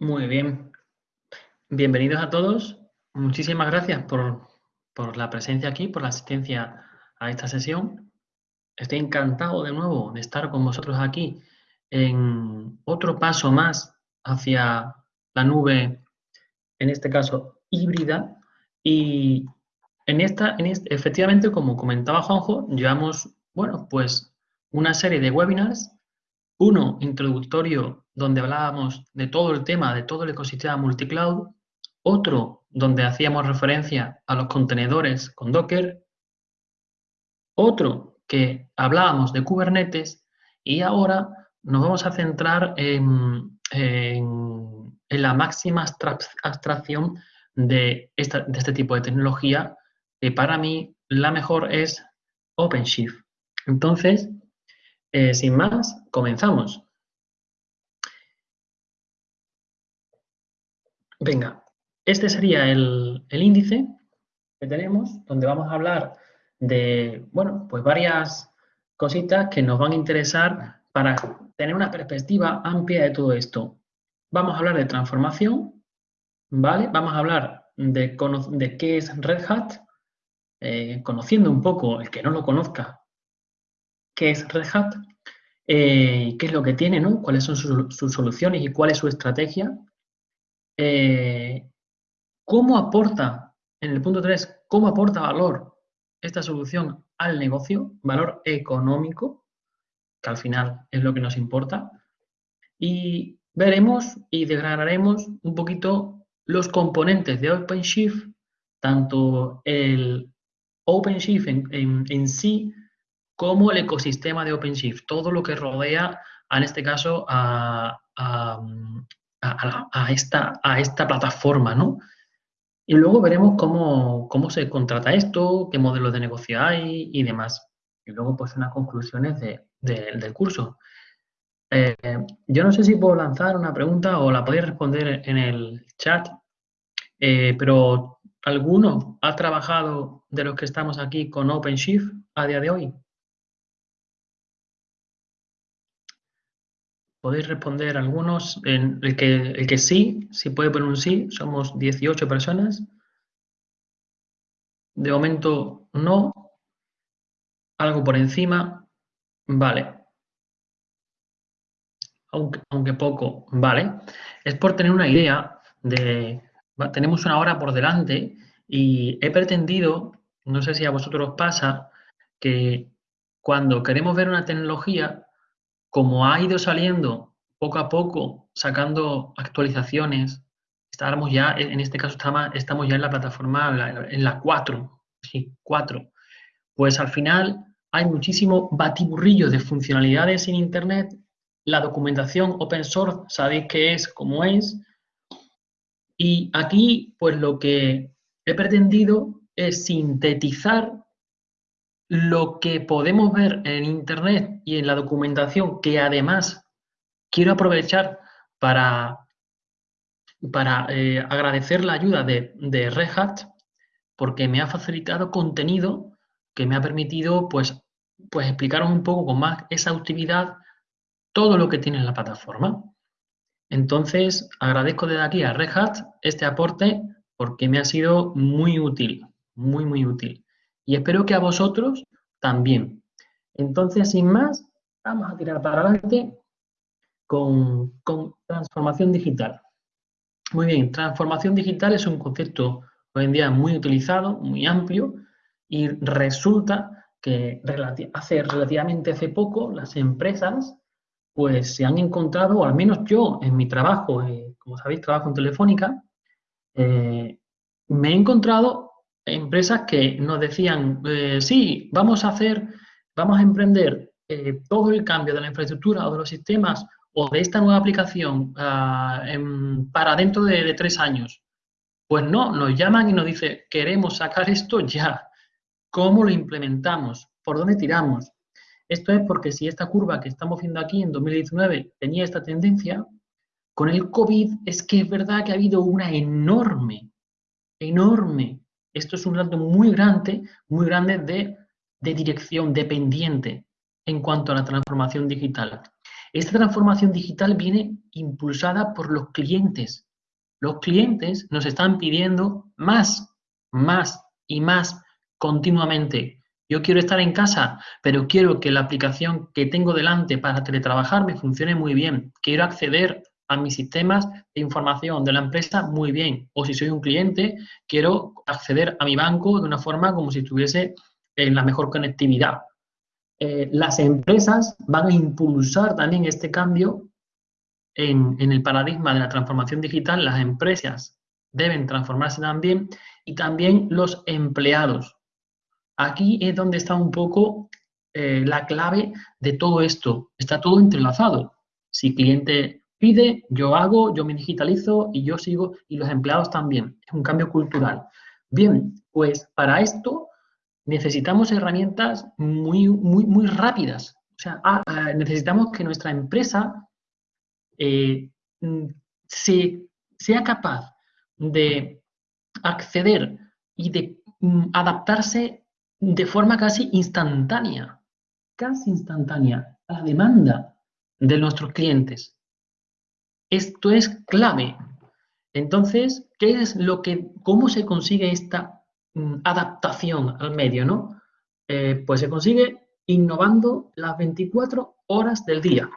Muy bien. Bienvenidos a todos. Muchísimas gracias por, la presencia aquí, por la asistencia a esta sesión. Estoy encantado de nuevo de estar con vosotros aquí en otro paso más hacia la nube, en este caso híbrida. Y en esta, en efectivamente, como comentaba Juanjo, llevamos, bueno, pues una serie de webinars, uno introductorio donde hablábamos de todo el tema, de todo el ecosistema multicloud, otro donde hacíamos referencia a los contenedores con Docker, otro que hablábamos de Kubernetes. Y ahora nos vamos a centrar en, la máxima abstracción de, de este tipo de tecnología, que para mí la mejor es OpenShift. Entonces, eh, sin más, comenzamos. Venga, este sería el, índice que tenemos, donde vamos a hablar de, bueno, pues varias cositas que nos van a interesar para tener una perspectiva amplia de todo esto. Vamos a hablar de transformación, ¿vale? Vamos a hablar de, de qué es Red Hat, eh, conociendo un poco, el que no lo conozca, qué es Red Hat, eh, qué es lo que tiene, ¿no? cuáles son sus soluciones y cuál es su estrategia. Eh, ¿Cómo aporta, en el punto 3, cómo aporta valor esta solución al negocio, valor económico, que al final es lo que nos importa? Y veremos y desgranaremos un poquito los componentes de OpenShift, tanto el OpenShift en, sí como el ecosistema de OpenShift, todo lo que rodea, en este caso, a, a, esta, a esta plataforma, ¿no? Y luego veremos cómo, se contrata esto, qué modelos de negocio hay y demás. Y luego, pues, unas conclusiones del curso. Eh, yo no sé si puedo lanzar una pregunta o la podéis responder en el chat, eh, pero ¿alguno ha trabajado de los que estamos aquí con OpenShift a día de hoy? Podéis responder algunos. En el, que, el que sí, si puede poner un sí, somos 18 personas. De momento no. Algo por encima. Vale. Aunque, aunque poco, vale. Es por tener una idea de... Tenemos una hora por delante y he pretendido, no sé si a vosotros os pasa, que cuando queremos ver una tecnología, como ha ido saliendo poco a poco, sacando actualizaciones, estamos ya, en este caso estamos ya en la plataforma, en la 4, sí, 4, pues al final hay muchísimo batiburrillo de funcionalidades en Internet, la documentación open source, sabéis qué es, cómo es, y aquí pues lo que he pretendido es sintetizar lo que podemos ver en Internet y en la documentación, que además quiero aprovechar para, para eh, agradecer la ayuda de, de Red Hat, porque me ha facilitado contenido que me ha permitido pues, pues explicaros un poco con más exhaustividad todo lo que tiene la plataforma. Entonces, agradezco desde aquí a Red Hat este aporte porque me ha sido muy útil, muy, muy útil y espero que a vosotros también. Entonces, sin más, vamos a tirar para adelante con, transformación digital. Muy bien, transformación digital es un concepto hoy en día muy utilizado, muy amplio, y resulta que hace relativamente hace poco las empresas pues se han encontrado, o al menos yo en mi trabajo, eh, como sabéis, trabajo en Telefónica, eh, me he encontrado empresas que nos decían, eh, sí, vamos a hacer, vamos a emprender eh, todo el cambio de la infraestructura o de los sistemas o de esta nueva aplicación ah, para dentro de, tres años. Pues no, nos llaman y nos dicen, queremos sacar esto ya. ¿Cómo lo implementamos? ¿Por dónde tiramos? Esto es porque si esta curva que estamos viendo aquí en 2019 tenía esta tendencia, con el COVID es que es verdad que ha habido una enorme, enorme esto es un salto muy grande, muy grande de, dirección, dependiente en cuanto a la transformación digital. Esta transformación digital viene impulsada por los clientes. Los clientes nos están pidiendo más, más y más continuamente. Yo quiero estar en casa, pero quiero que la aplicación que tengo delante para teletrabajar me funcione muy bien. Quiero acceder a mis sistemas de información de la empresa muy bien. O si soy un cliente, quiero acceder a mi banco de una forma como si estuviese en la mejor conectividad. Eh, las empresas van a impulsar también este cambio en, el paradigma de la transformación digital. Las empresas deben transformarse también y también los empleados. Aquí es donde está un poco eh, la clave de todo esto. Está todo entrelazado. Si cliente pide, yo hago, yo me digitalizo y yo sigo y los empleados también. Es un cambio cultural. Bien, pues para esto necesitamos herramientas muy, muy, muy rápidas. O sea, ah, ah, necesitamos que nuestra empresa eh, mm, sea capaz de acceder y de mm, adaptarse de forma casi instantánea, casi instantánea, a la demanda de nuestros clientes. Esto es clave. Entonces, ¿qué es lo que, cómo se consigue esta Mm, adaptación al medio, ¿no? Eh, pues se consigue innovando las 24 horas del día,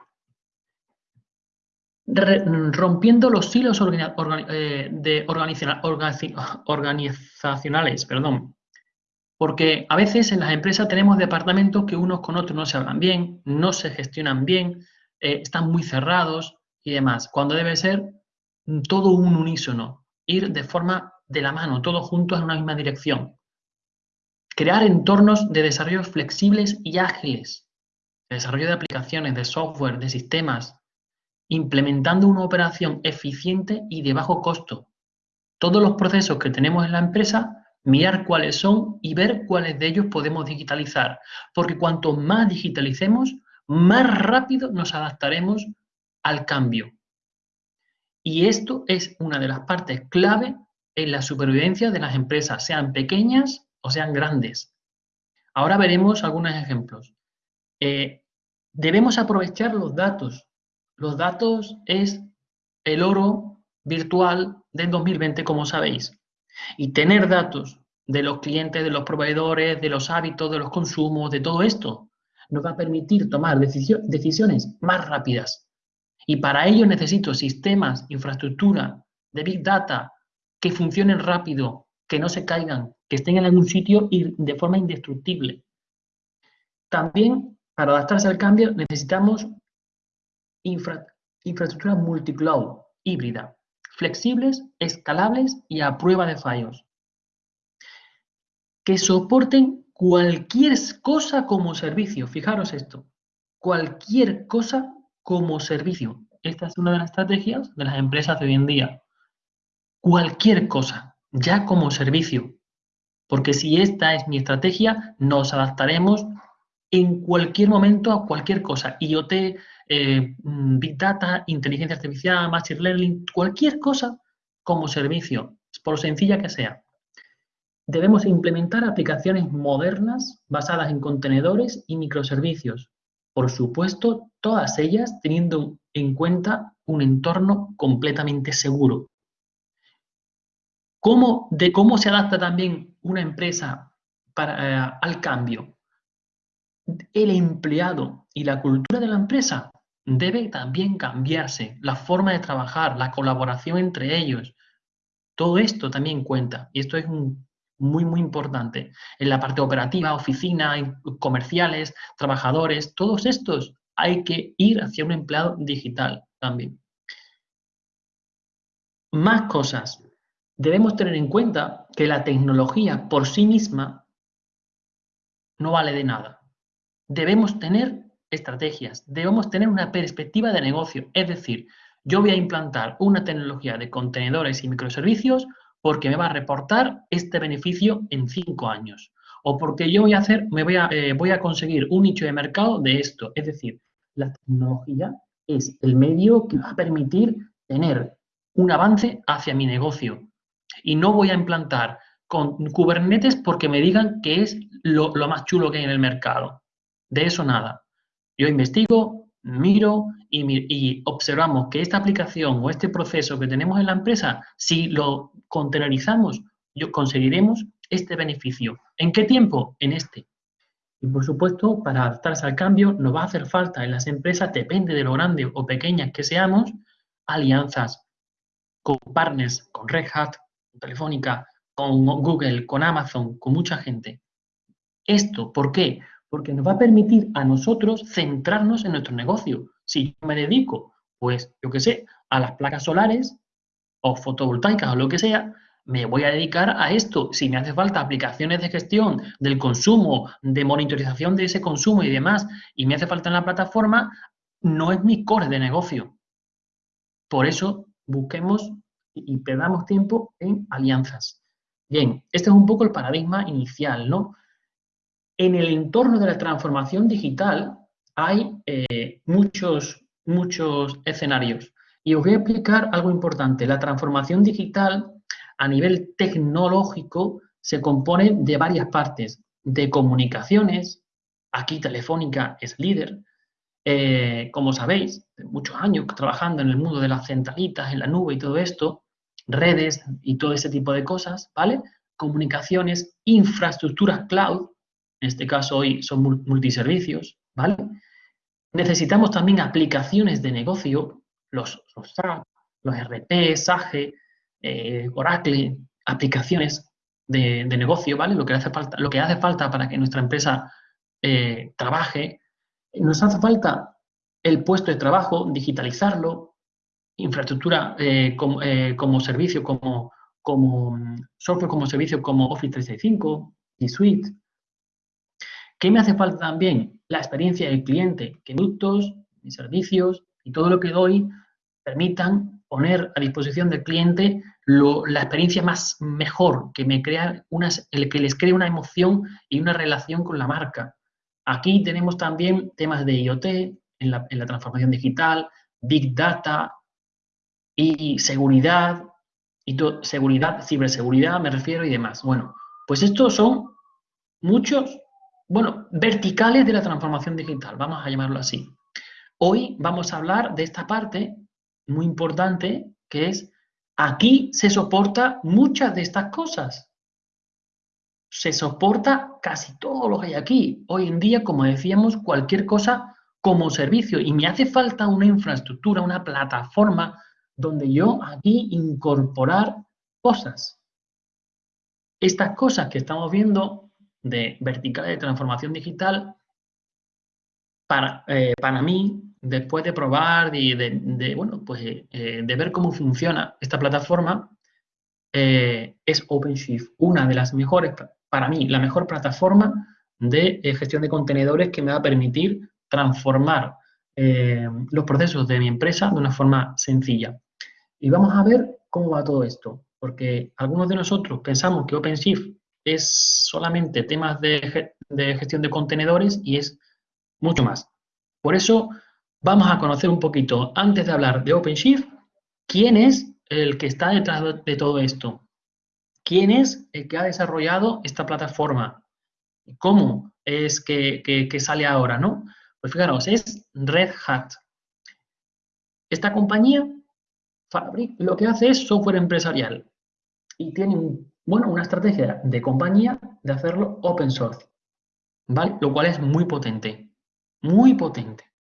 rompiendo los hilos eh, de organizacionales, perdón. Porque a veces en las empresas tenemos departamentos que unos con otros no se hablan bien, no se gestionan bien, eh, están muy cerrados y demás, cuando debe ser todo un unísono, ir de forma de la mano, todos juntos en una misma dirección. Crear entornos de desarrollo flexibles y ágiles, desarrollo de aplicaciones, de software, de sistemas, implementando una operación eficiente y de bajo costo. Todos los procesos que tenemos en la empresa, mirar cuáles son y ver cuáles de ellos podemos digitalizar, porque cuanto más digitalicemos, más rápido nos adaptaremos al cambio. Y esto es una de las partes clave en la supervivencia de las empresas, sean pequeñas o sean grandes. Ahora veremos algunos ejemplos. Eh, debemos aprovechar los datos. Los datos es el oro virtual del 2020, como sabéis. Y tener datos de los clientes, de los proveedores, de los hábitos, de los consumos, de todo esto, nos va a permitir tomar decisiones más rápidas. Y para ello necesito sistemas, infraestructura de Big Data, que funcionen rápido, que no se caigan, que estén en algún sitio y de forma indestructible. También, para adaptarse al cambio, necesitamos infraestructura multicloud, híbrida, flexibles, escalables y a prueba de fallos. Que soporten cualquier cosa como servicio. Fijaros esto, cualquier cosa como servicio. Esta es una de las estrategias de las empresas de hoy en día cualquier cosa, ya como servicio. Porque si esta es mi estrategia, nos adaptaremos en cualquier momento a cualquier cosa. IoT, eh, Big Data, inteligencia artificial, Machine Learning, cualquier cosa como servicio, por sencilla que sea. Debemos implementar aplicaciones modernas basadas en contenedores y microservicios. Por supuesto, todas ellas teniendo en cuenta un entorno completamente seguro. ¿Cómo, de cómo se adapta también una empresa para, eh, al cambio? El empleado y la cultura de la empresa debe también cambiarse, la forma de trabajar, la colaboración entre ellos. Todo esto también cuenta y esto es muy, muy importante. En la parte operativa, oficina, comerciales, trabajadores, todos estos hay que ir hacia un empleado digital también. Más cosas debemos tener en cuenta que la tecnología por sí misma no vale de nada. Debemos tener estrategias, debemos tener una perspectiva de negocio. Es decir, yo voy a implantar una tecnología de contenedores y microservicios porque me va a reportar este beneficio en cinco años. O porque yo voy a hacer, me voy a, eh, voy a conseguir un nicho de mercado de esto. Es decir, la tecnología es el medio que va a permitir tener un avance hacia mi negocio y no voy a implantar con Kubernetes porque me digan que es lo, más chulo que hay en el mercado. De eso nada. Yo investigo, miro y, observamos que esta aplicación o este proceso que tenemos en la empresa, si lo containerizamos, yo conseguiremos este beneficio. ¿En qué tiempo? En este. Y por supuesto, para adaptarse al cambio, nos va a hacer falta en las empresas, depende de lo grande o pequeñas que seamos, alianzas con partners, con Red Hat, con Telefónica, con Google, con Amazon, con mucha gente. Esto, ¿por qué? Porque nos va a permitir a nosotros centrarnos en nuestro negocio. Si yo me dedico, pues, yo qué sé, a las placas solares o fotovoltaicas o lo que sea, me voy a dedicar a esto. Si me hace falta aplicaciones de gestión del consumo, de monitorización de ese consumo y demás, y me hace falta en la plataforma, no es mi core de negocio. Por eso busquemos y perdamos tiempo en alianzas. Bien, este es un poco el paradigma inicial, ¿no? En el entorno de la transformación digital hay eh, muchos, muchos escenarios. Y os voy a explicar algo importante. La transformación digital a nivel tecnológico se compone de varias partes. De comunicaciones, aquí Telefónica es líder, eh, como sabéis, muchos años trabajando en el mundo de las centralitas, en la nube y todo esto, redes y todo ese tipo de cosas, ¿vale? Comunicaciones, infraestructuras cloud, en este caso hoy son multiservicios, ¿vale? Necesitamos también aplicaciones de negocio, los, los SAP, los RP, SAGE, eh, Oracle, aplicaciones de, negocio, ¿vale? Lo que, hace falta, lo que hace falta para que nuestra empresa eh, trabaje. Nos hace falta el puesto de trabajo, digitalizarlo, infraestructura eh, como, servicio, como, software como servicio como Office 365 y Suite, ¿Qué me hace falta también? La experiencia del cliente, que productos, servicios y todo lo que doy permitan poner a disposición del cliente la experiencia más mejor, que me crea el que les cree una emoción y una relación con la marca. Aquí tenemos también temas de IoT en la, transformación digital, Big Data y seguridad, y seguridad, ciberseguridad me refiero y demás. Bueno, pues estos son muchos bueno, verticales de la transformación digital, vamos a llamarlo así. Hoy vamos a hablar de esta parte muy importante que es, aquí se soporta muchas de estas cosas. Se soporta casi todo lo que hay aquí. Hoy en día, como decíamos, cualquier cosa como servicio y me hace falta una infraestructura, una plataforma donde yo aquí incorporar cosas. Estas cosas que estamos viendo de vertical de transformación digital, para, eh, para mí, después de probar y de, bueno, pues, eh, de ver cómo funciona esta plataforma, eh, es OpenShift, una de las mejores, para mí, la mejor plataforma de gestión de contenedores que me va a permitir transformar los procesos de mi empresa de una forma sencilla. Y vamos a ver cómo va todo esto, porque algunos de nosotros pensamos que OpenShift es solamente temas de, gestión de contenedores y es mucho más. Por eso vamos a conocer un poquito, antes de hablar de OpenShift, quién es el que está detrás de todo esto. ¿Quién es el que ha desarrollado esta plataforma? ¿Cómo es que, sale ahora, no? Pues fijaros, es Red Hat. Esta compañía lo que hace es software empresarial y tiene bueno, una estrategia de compañía de hacerlo open source, ¿vale? Lo cual es muy potente, muy potente,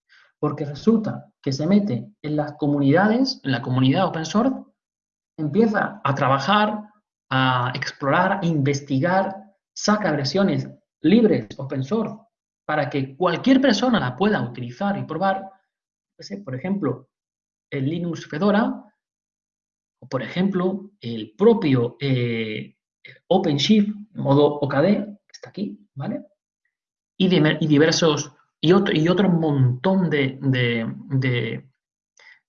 porque resulta que se mete en las comunidades, en la comunidad open source, empieza a trabajar, a explorar, a investigar, saca versiones libres, open source, para que cualquier persona la pueda utilizar y probar. Por ejemplo, el Linux Fedora por ejemplo, el propio eh, OpenShift, modo OKD, que está aquí, ¿vale? Y, diversos, y otro, y otro montón de,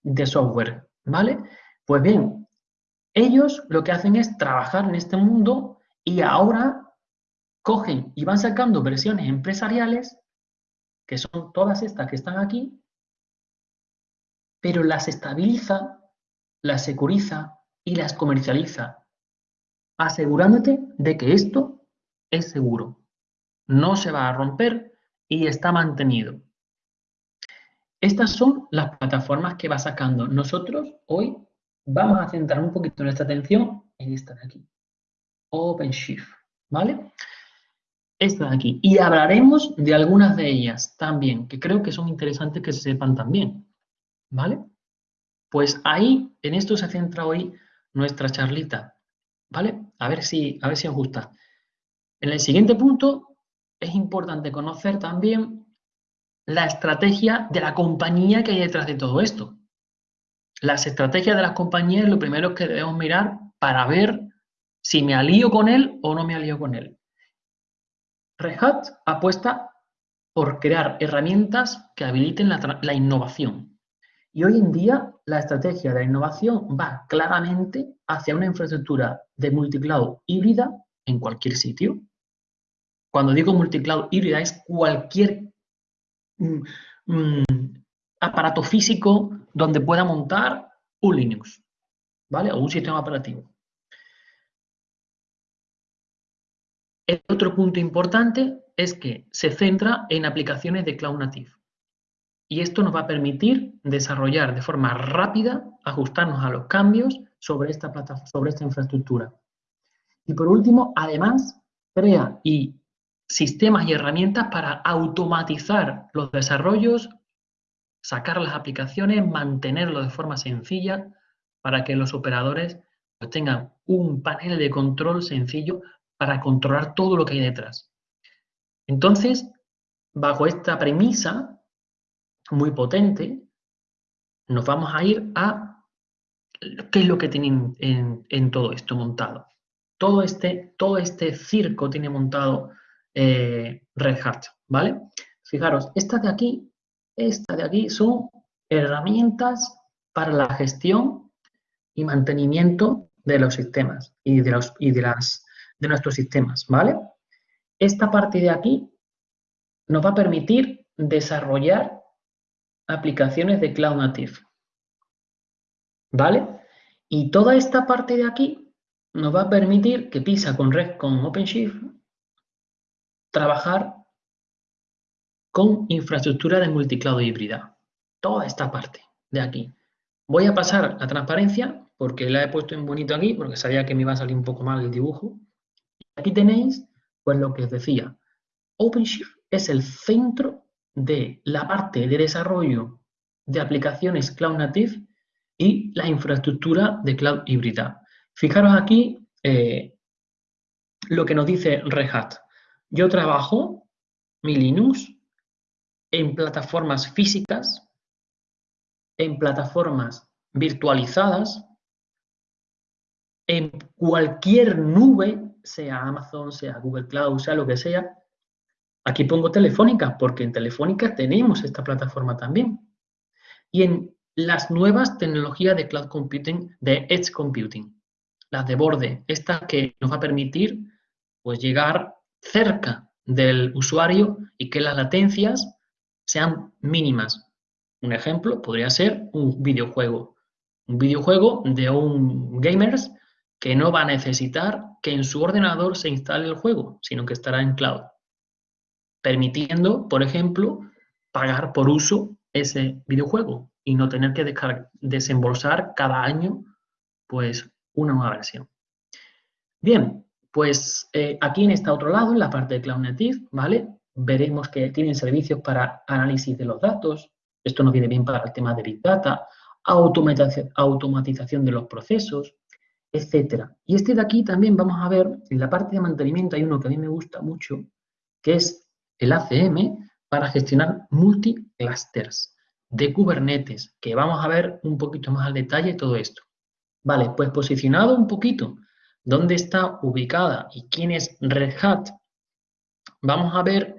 de software, ¿vale? Pues bien, ellos lo que hacen es trabajar en este mundo y ahora cogen y van sacando versiones empresariales, que son todas estas que están aquí, pero las estabiliza las securiza y las comercializa, asegurándote de que esto es seguro, no se va a romper y está mantenido. Estas son las plataformas que va sacando. Nosotros hoy vamos a centrar un poquito nuestra atención en esta de aquí. OpenShift, ¿vale? Esta de aquí. Y hablaremos de algunas de ellas también, que creo que son interesantes que se sepan también, ¿vale? Pues ahí, en esto se centra hoy nuestra charlita, ¿vale? A ver si, a ver si os gusta. En el siguiente punto es importante conocer también la estrategia de la compañía que hay detrás de todo esto. Las estrategias de las compañías lo primero que debemos mirar para ver si me alío con él o no me alío con él. Red Hat apuesta por crear herramientas que habiliten la, la innovación. Y hoy en día la estrategia de la innovación va claramente hacia una infraestructura de multicloud híbrida en cualquier sitio. Cuando digo multicloud híbrida es cualquier mm, mm, aparato físico donde pueda montar un Linux, ¿vale? O un sistema operativo. El otro punto importante es que se centra en aplicaciones de Cloud Native. Y esto nos va a permitir desarrollar de forma rápida, ajustarnos a los cambios sobre esta, plataforma, sobre esta infraestructura. Y por último, además, crea y sistemas y herramientas para automatizar los desarrollos, sacar las aplicaciones, mantenerlo de forma sencilla para que los operadores pues, tengan un panel de control sencillo para controlar todo lo que hay detrás. Entonces, bajo esta premisa muy potente, nos vamos a ir a qué es lo que tienen en, todo esto montado. Todo este, todo este circo tiene montado eh, Red Hat, ¿vale? Fijaros, esta de aquí, esta de aquí son herramientas para la gestión y mantenimiento de los sistemas y de, los, y de, las, de nuestros sistemas, ¿vale? Esta parte de aquí nos va a permitir desarrollar aplicaciones de Cloud Native, ¿vale? Y toda esta parte de aquí nos va a permitir que PISA con Red con OpenShift trabajar con infraestructura de multicloud híbrida. Toda esta parte de aquí. Voy a pasar a transparencia porque la he puesto en bonito aquí porque sabía que me iba a salir un poco mal el dibujo. Aquí tenéis pues lo que os decía. OpenShift es el centro de la parte de desarrollo de aplicaciones Cloud Native y la infraestructura de Cloud híbrida. Fijaros aquí eh, lo que nos dice Red Hat. Yo trabajo mi Linux en plataformas físicas, en plataformas virtualizadas, en cualquier nube, sea Amazon, sea Google Cloud, sea lo que sea. Aquí pongo Telefónica, porque en Telefónica tenemos esta plataforma también. Y en las nuevas tecnologías de cloud computing, de edge computing, las de borde, esta que nos va a permitir pues, llegar cerca del usuario y que las latencias sean mínimas. Un ejemplo podría ser un videojuego. Un videojuego de un gamers que no va a necesitar que en su ordenador se instale el juego, sino que estará en cloud, permitiendo, por ejemplo, pagar por uso ese videojuego y no tener que desembolsar cada año pues una nueva versión. Bien, pues eh, aquí en este otro lado, en la parte de Cloud Native, ¿vale? Veremos que tienen servicios para análisis de los datos. Esto nos viene bien para el tema de Big Data, automatización de los procesos, etcétera. Y este de aquí también vamos a ver, en la parte de mantenimiento hay uno que a mí me gusta mucho, que es el ACM para gestionar multiclusters de Kubernetes, que vamos a ver un poquito más al detalle todo esto. Vale, pues posicionado un poquito dónde está ubicada y quién es Red Hat, vamos a ver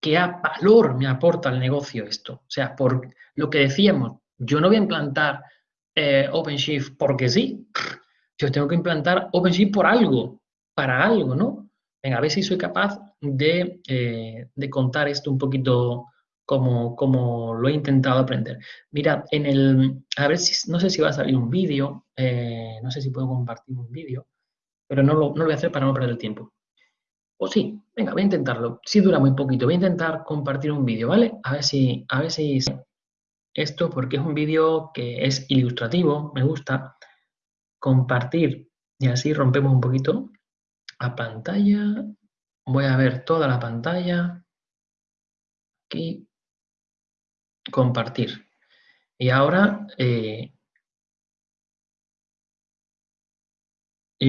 qué valor me aporta al negocio esto. O sea, por lo que decíamos, yo no voy a implantar eh, OpenShift porque sí. Yo tengo que implantar OpenShift por algo, para algo, ¿no? Venga, a ver si soy capaz de, eh, contar esto un poquito como, como, lo he intentado aprender. Mira, en el, a ver si, no sé si va a salir un vídeo, eh, no sé si puedo compartir un vídeo pero no lo, voy a hacer para no perder el tiempo. O sí, venga, voy a intentarlo. Si dura muy poquito, voy a intentar compartir un vídeo, ¿vale? A ver si, a ver si esto porque es un vídeo que es ilustrativo, me gusta. Compartir y así rompemos un poquito a pantalla. Voy a ver toda la pantalla. Aquí. Compartir. Y ahora, eh,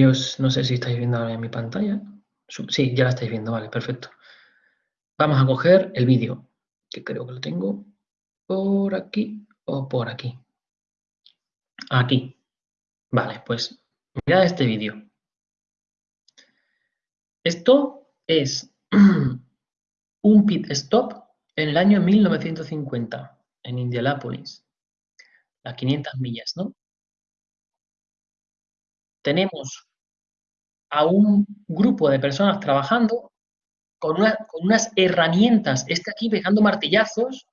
no sé si estáis viendo ahora en mi pantalla. Sí, ya la estáis viendo, vale, perfecto. Vamos a coger el vídeo, que creo que lo tengo por aquí o por aquí. Aquí. Vale, pues mirad este vídeo. Esto es un pit stop en el año 1950 en Indianápolis. Las 500 millas, ¿no? Tenemos a un grupo de personas trabajando con, unas herramientas, este aquí pegando martillazos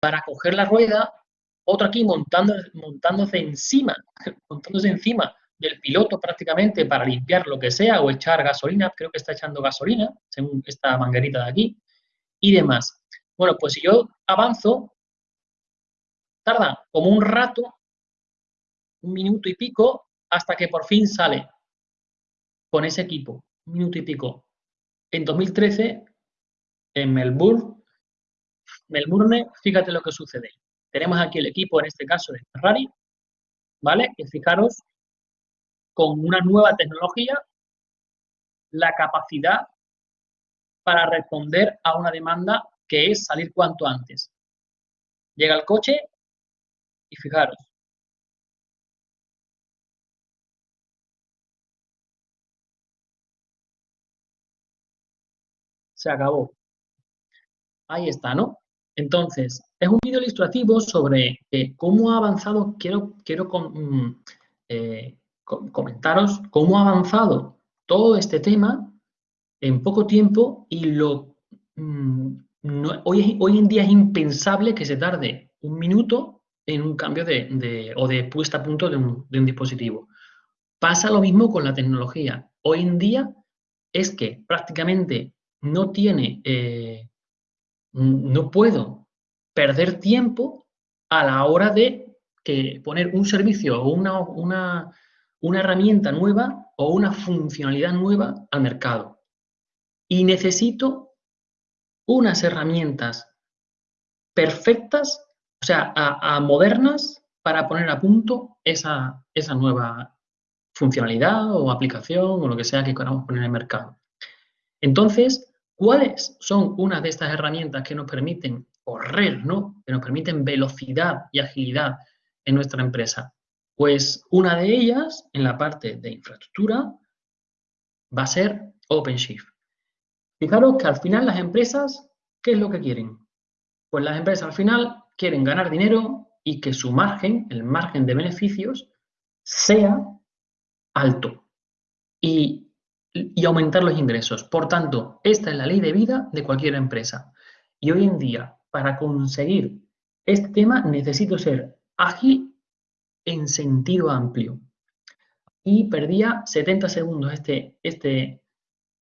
para coger la rueda, otro aquí montando, montándose encima, montándose encima del piloto prácticamente para limpiar lo que sea o echar gasolina, creo que está echando gasolina, según esta manguerita de aquí, y demás. Bueno, pues si yo avanzo, tarda como un rato, un minuto y pico, hasta que por fin sale con ese equipo, un minuto y pico. En 2013, en Melbourne, Melbourne, fíjate lo que sucede. Tenemos aquí el equipo, en este caso de Ferrari, ¿vale? Que fijaros, con una nueva tecnología, la capacidad para responder a una demanda que es salir cuanto antes. Llega el coche y fijaros, se acabó. Ahí está, ¿no? Entonces, es un vídeo ilustrativo sobre eh, cómo ha avanzado, quiero, quiero mm, eh, comentaros cómo ha avanzado todo este tema en poco tiempo y lo mm, hoy, hoy en día es impensable que se tarde un minuto en un cambio de, o de puesta a punto de un, de un dispositivo. Pasa lo mismo con la tecnología. Hoy en día es que prácticamente no tiene, eh, no puedo perder tiempo a la hora de que poner un servicio o una, una, una herramienta nueva o una funcionalidad nueva al mercado. Y necesito unas herramientas perfectas, o sea, a, modernas, para poner a punto esa, esa nueva funcionalidad o aplicación o lo que sea que queramos poner en el mercado. Entonces, ¿Cuáles son unas de estas herramientas que nos permiten correr, ¿no? que nos permiten velocidad y agilidad en nuestra empresa? Pues una de ellas, en la parte de infraestructura, va a ser OpenShift. Fijaros que al final las empresas, ¿qué es lo que quieren? Pues las empresas al final quieren ganar dinero y que su margen, el margen de beneficios, sea alto. Y y aumentar los ingresos. Por tanto, esta es la ley de vida de cualquier empresa. Y hoy en día, para conseguir este tema, necesito ser ágil en sentido amplio. Y perdía 70 segundos este, este,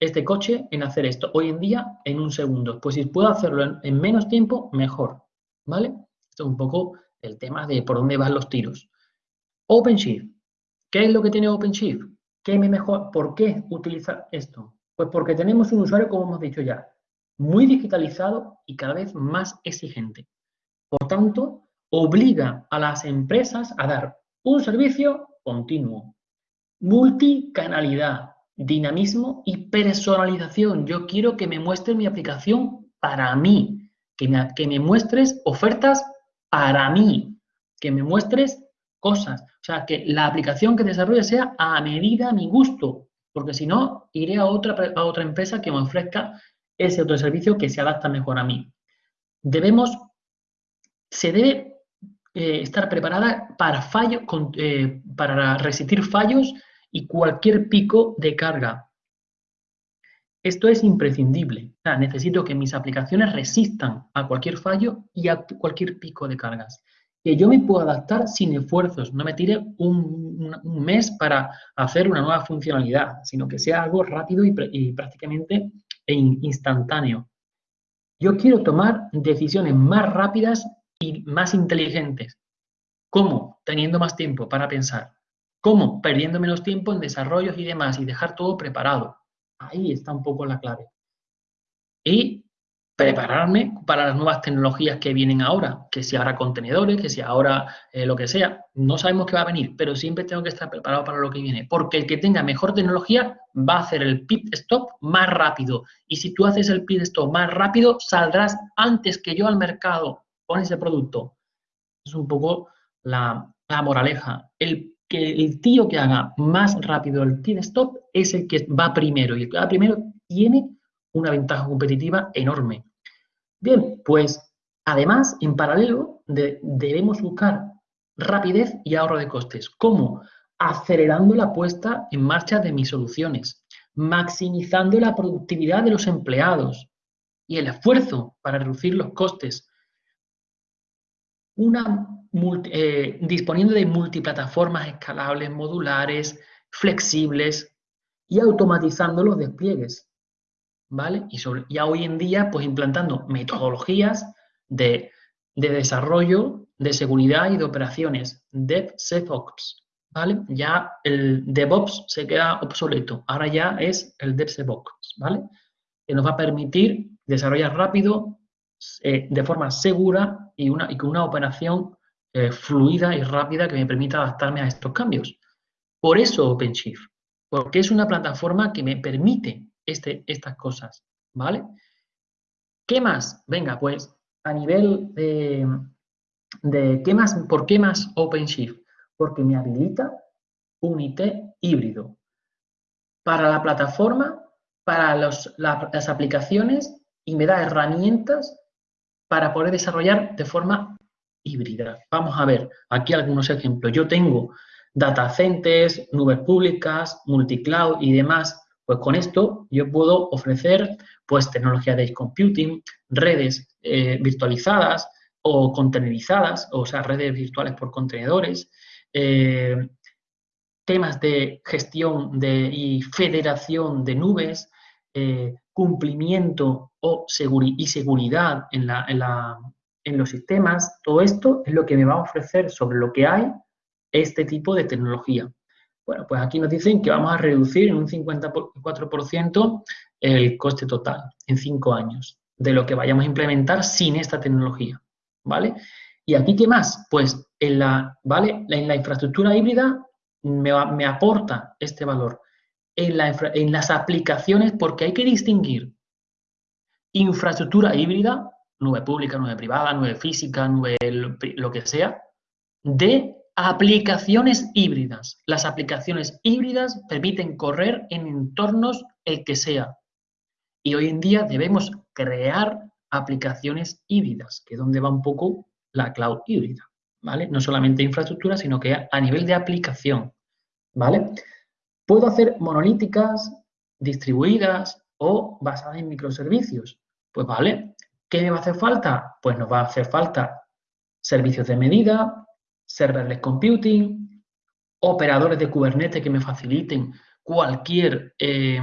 este coche en hacer esto. Hoy en día, en un segundo. Pues si puedo hacerlo en, en menos tiempo, mejor. ¿Vale? Esto es un poco el tema de por dónde van los tiros. OpenShift. ¿Qué es lo que tiene OpenShift? ¿Qué me mejor? ¿Por qué utilizar esto? Pues porque tenemos un usuario, como hemos dicho ya, muy digitalizado y cada vez más exigente. Por tanto, obliga a las empresas a dar un servicio continuo, multicanalidad, dinamismo y personalización. Yo quiero que me muestres mi aplicación para mí, que me, que me muestres ofertas para mí, que me muestres cosas. O sea, que la aplicación que desarrolle sea a medida, a mi gusto, porque si no, iré a otra, a otra empresa que me ofrezca ese otro servicio que se adapta mejor a mí. Debemos, se debe eh, estar preparada para, fallo, eh, para resistir fallos y cualquier pico de carga. Esto es imprescindible. Necesito que mis aplicaciones resistan a cualquier fallo y a cualquier pico de cargas que yo me pueda adaptar sin esfuerzos, no me tire un, mes para hacer una nueva funcionalidad, sino que sea algo rápido y, prácticamente instantáneo. Yo quiero tomar decisiones más rápidas y más inteligentes. ¿Cómo? Teniendo más tiempo para pensar. ¿Cómo? Perdiendo menos tiempo en desarrollos y demás y dejar todo preparado. Ahí está un poco la clave. Y prepararme para las nuevas tecnologías que vienen ahora, que si ahora contenedores, que si ahora eh, lo que sea, no sabemos qué va a venir, pero siempre tengo que estar preparado para lo que viene, porque el que tenga mejor tecnología va a hacer el pit stop más rápido, y si tú haces el pit stop más rápido, saldrás antes que yo al mercado con ese producto. Es un poco la, moraleja. El que el tío que haga más rápido el pit stop es el que va primero, y el que va primero tiene una ventaja competitiva enorme. Bien, pues además, en paralelo, debemos buscar rapidez y ahorro de costes. ¿Cómo? Acelerando la puesta en marcha de mis soluciones, maximizando la productividad de los empleados y el esfuerzo para reducir los costes. Una, eh, disponiendo de multiplataformas escalables, modulares, flexibles y automatizando los despliegues. ¿Vale? Y ya hoy en día, pues implantando metodologías de, desarrollo, de seguridad y de operaciones, DevSecOps, ¿vale? Ya el DevOps se queda obsoleto, ahora ya es el DevSecOps, ¿vale? Que nos va a permitir desarrollar rápido, eh, de forma segura y, una, y con una operación eh, fluida y rápida que me permita adaptarme a estos cambios. Por eso OpenShift, porque es una plataforma que me permite este, estas cosas, ¿vale? ¿Qué más? Venga, pues a nivel de, ¿qué más? ¿Por qué más OpenShift? Porque me habilita un IT híbrido para la plataforma, para las aplicaciones y me da herramientas para poder desarrollar de forma híbrida. Vamos a ver aquí algunos ejemplos. Yo tengo data centers, nubes públicas, multicloud y demás pues con esto yo puedo ofrecer pues tecnología de computing, redes eh, virtualizadas o contenerizadas, o sea, redes virtuales por contenedores, eh, temas de gestión de, y federación de nubes, eh, cumplimiento o y seguridad en, la, en, la, en los sistemas, todo esto es lo que me va a ofrecer sobre lo que hay este tipo de tecnología. Bueno, pues aquí nos dicen que vamos a reducir en un 54% el coste total en cinco años de lo que vayamos a implementar sin esta tecnología, ¿vale? Y aquí, ¿qué más? Pues en la, ¿vale? En la infraestructura híbrida me, aporta este valor. En, en las aplicaciones, porque hay que distinguir infraestructura híbrida, nube pública, nube privada, nube física, nube lo que sea, de Aplicaciones híbridas. Las aplicaciones híbridas permiten correr en entornos el que sea. Y hoy en día debemos crear aplicaciones híbridas, que es donde va un poco la cloud híbrida, ¿vale? No solamente infraestructura, sino que a nivel de aplicación, ¿vale? Puedo hacer monolíticas, distribuidas o basadas en microservicios. Pues vale, ¿qué me va a hacer falta? Pues nos va a hacer falta servicios de medida, serverless computing, operadores de Kubernetes que me faciliten cualquier, eh,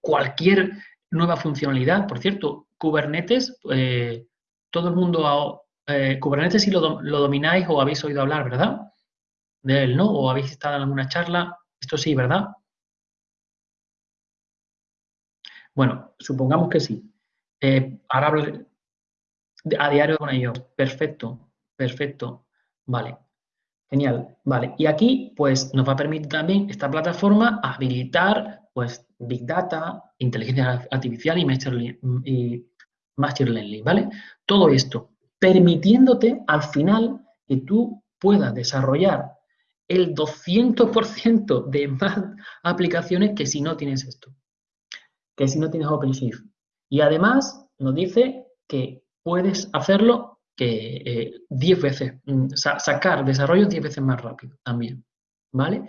cualquier nueva funcionalidad. Por cierto, Kubernetes, eh, todo el mundo, eh, Kubernetes si lo, lo, domináis o habéis oído hablar, ¿verdad? De él, ¿no? O habéis estado en alguna charla, esto sí, ¿verdad? Bueno, supongamos que sí. ahora hablo a diario con ellos. Perfecto, perfecto. Vale, genial. Vale, y aquí pues nos va a permitir también esta plataforma habilitar pues Big Data, inteligencia artificial y Machine, y Learning, ¿vale? Todo esto permitiéndote al final que tú puedas desarrollar el 200% de más aplicaciones que si no tienes esto, que si no tienes OpenShift. Y además nos dice que puedes hacerlo que 10 eh, veces, mm, sacar desarrollo 10 veces más rápido también, ¿vale?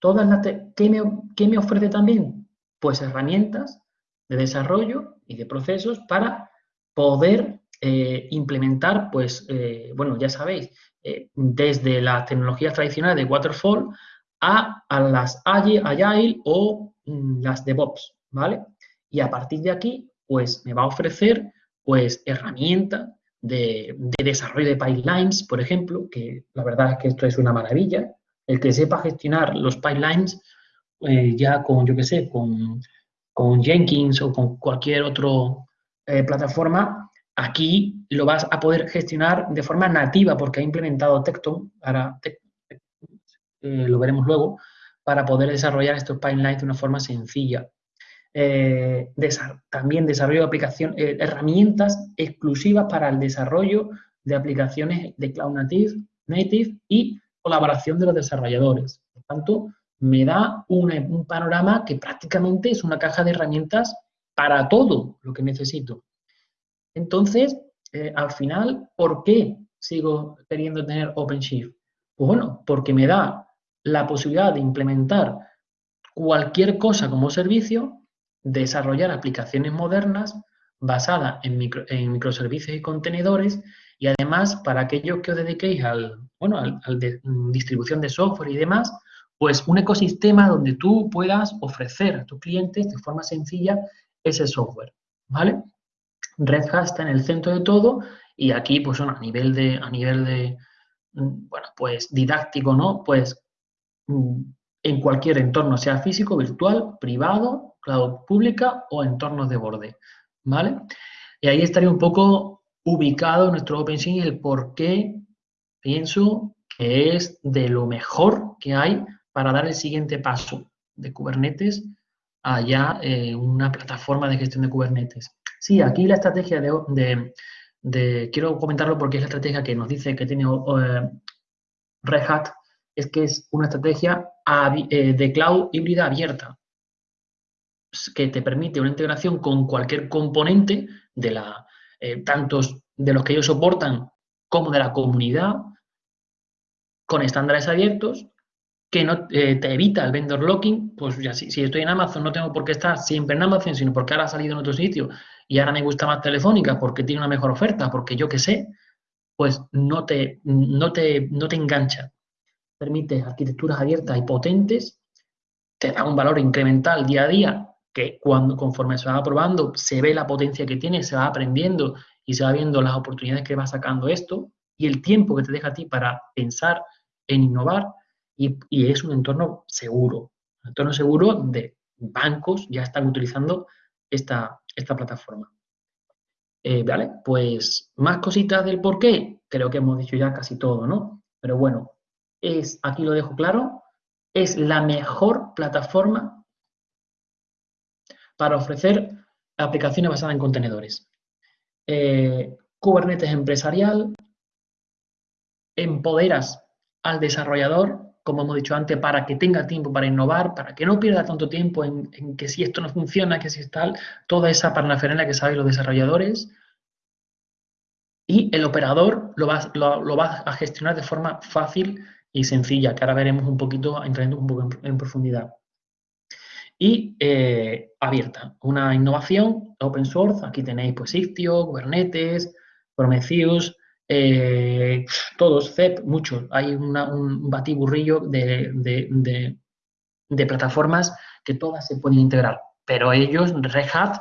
Todas las ¿qué, me, ¿Qué me ofrece también? Pues herramientas de desarrollo y de procesos para poder eh, implementar, pues, eh, bueno, ya sabéis, desde las tecnologías tradicionales de Waterfall a, a las Agile o mm, las DevOps, ¿vale? Y a partir de aquí, pues, me va a ofrecer, pues, herramientas de, desarrollo de pipelines, por ejemplo, que la verdad es que esto es una maravilla. El que sepa gestionar los pipelines eh, ya con, yo qué sé, con, con, Jenkins o con cualquier otra eh, plataforma, aquí lo vas a poder gestionar de forma nativa porque ha implementado Tecton, ahora eh, lo veremos luego, para poder desarrollar estos pipelines de una forma sencilla. Eh, también desarrollo de aplicaciones, eh, herramientas exclusivas para el desarrollo de aplicaciones de Cloud Native, Native y colaboración de los desarrolladores. Por tanto, me da un panorama que prácticamente es una caja de herramientas para todo lo que necesito. Entonces, eh, al final, ¿por qué sigo queriendo tener OpenShift? Pues bueno, porque me da la posibilidad de implementar cualquier cosa como servicio desarrollar aplicaciones modernas basadas en, microservicios y contenedores y además para aquellos que os dediquéis al, bueno, al, mm, distribución de software y demás, pues un ecosistema donde tú puedas ofrecer a tus clientes de forma sencilla ese software, ¿vale? Red Hat está en el centro de todo y aquí, pues a nivel de, a nivel de, mm, bueno, pues didáctico, ¿no? Pues mm, en cualquier entorno, sea físico, virtual, privado, cloud pública o entornos de borde, ¿vale? Y ahí estaría un poco ubicado nuestro OpenShift el por qué pienso que es de lo mejor que hay para dar el siguiente paso de Kubernetes a ya eh, una plataforma de gestión de Kubernetes. Sí, aquí la estrategia de, quiero comentarlo porque es la estrategia que nos dice que tiene eh, Red Hat, es que es una estrategia eh, de cloud híbrida abierta, que te permite una integración con cualquier componente de la, eh, tantos de los que ellos soportan como de la comunidad, con estándares abiertos, que no eh, te evita el vendor locking, pues ya si, si, estoy en Amazon no tengo por qué estar siempre en Amazon, sino porque ahora ha salido en otro sitio y ahora me gusta más Telefónica porque tiene una mejor oferta, porque yo qué sé, pues no te, no te, no te engancha permite arquitecturas abiertas y potentes, te da un valor incremental día a día, que cuando conforme se va aprobando, se ve la potencia que tiene, se va aprendiendo y se va viendo las oportunidades que va sacando esto y el tiempo que te deja a ti para pensar en innovar y, es un entorno seguro, un entorno seguro de bancos ya están utilizando esta, esta plataforma. Eh, ¿Vale? Pues más cositas del por qué, creo que hemos dicho ya casi todo, ¿no? Pero bueno, es, aquí lo dejo claro, es la mejor plataforma para ofrecer aplicaciones basadas en contenedores. Eh, Kubernetes empresarial, empoderas al desarrollador, como hemos dicho antes, para que tenga tiempo para innovar, para que no pierda tanto tiempo en, que si esto no funciona, que si es tal, toda esa parnafernalia que saben los desarrolladores. Y el operador lo va, lo va a gestionar de forma fácil y sencilla, que ahora veremos un poquito, entrando un poco en, profundidad. Y eh, abierta, una innovación open source, aquí tenéis pues Istio, Kubernetes, Prometheus, eh, todos, CEP, muchos. Hay un batiburrillo de, de, plataformas que todas se pueden integrar, pero ellos, Red Hat,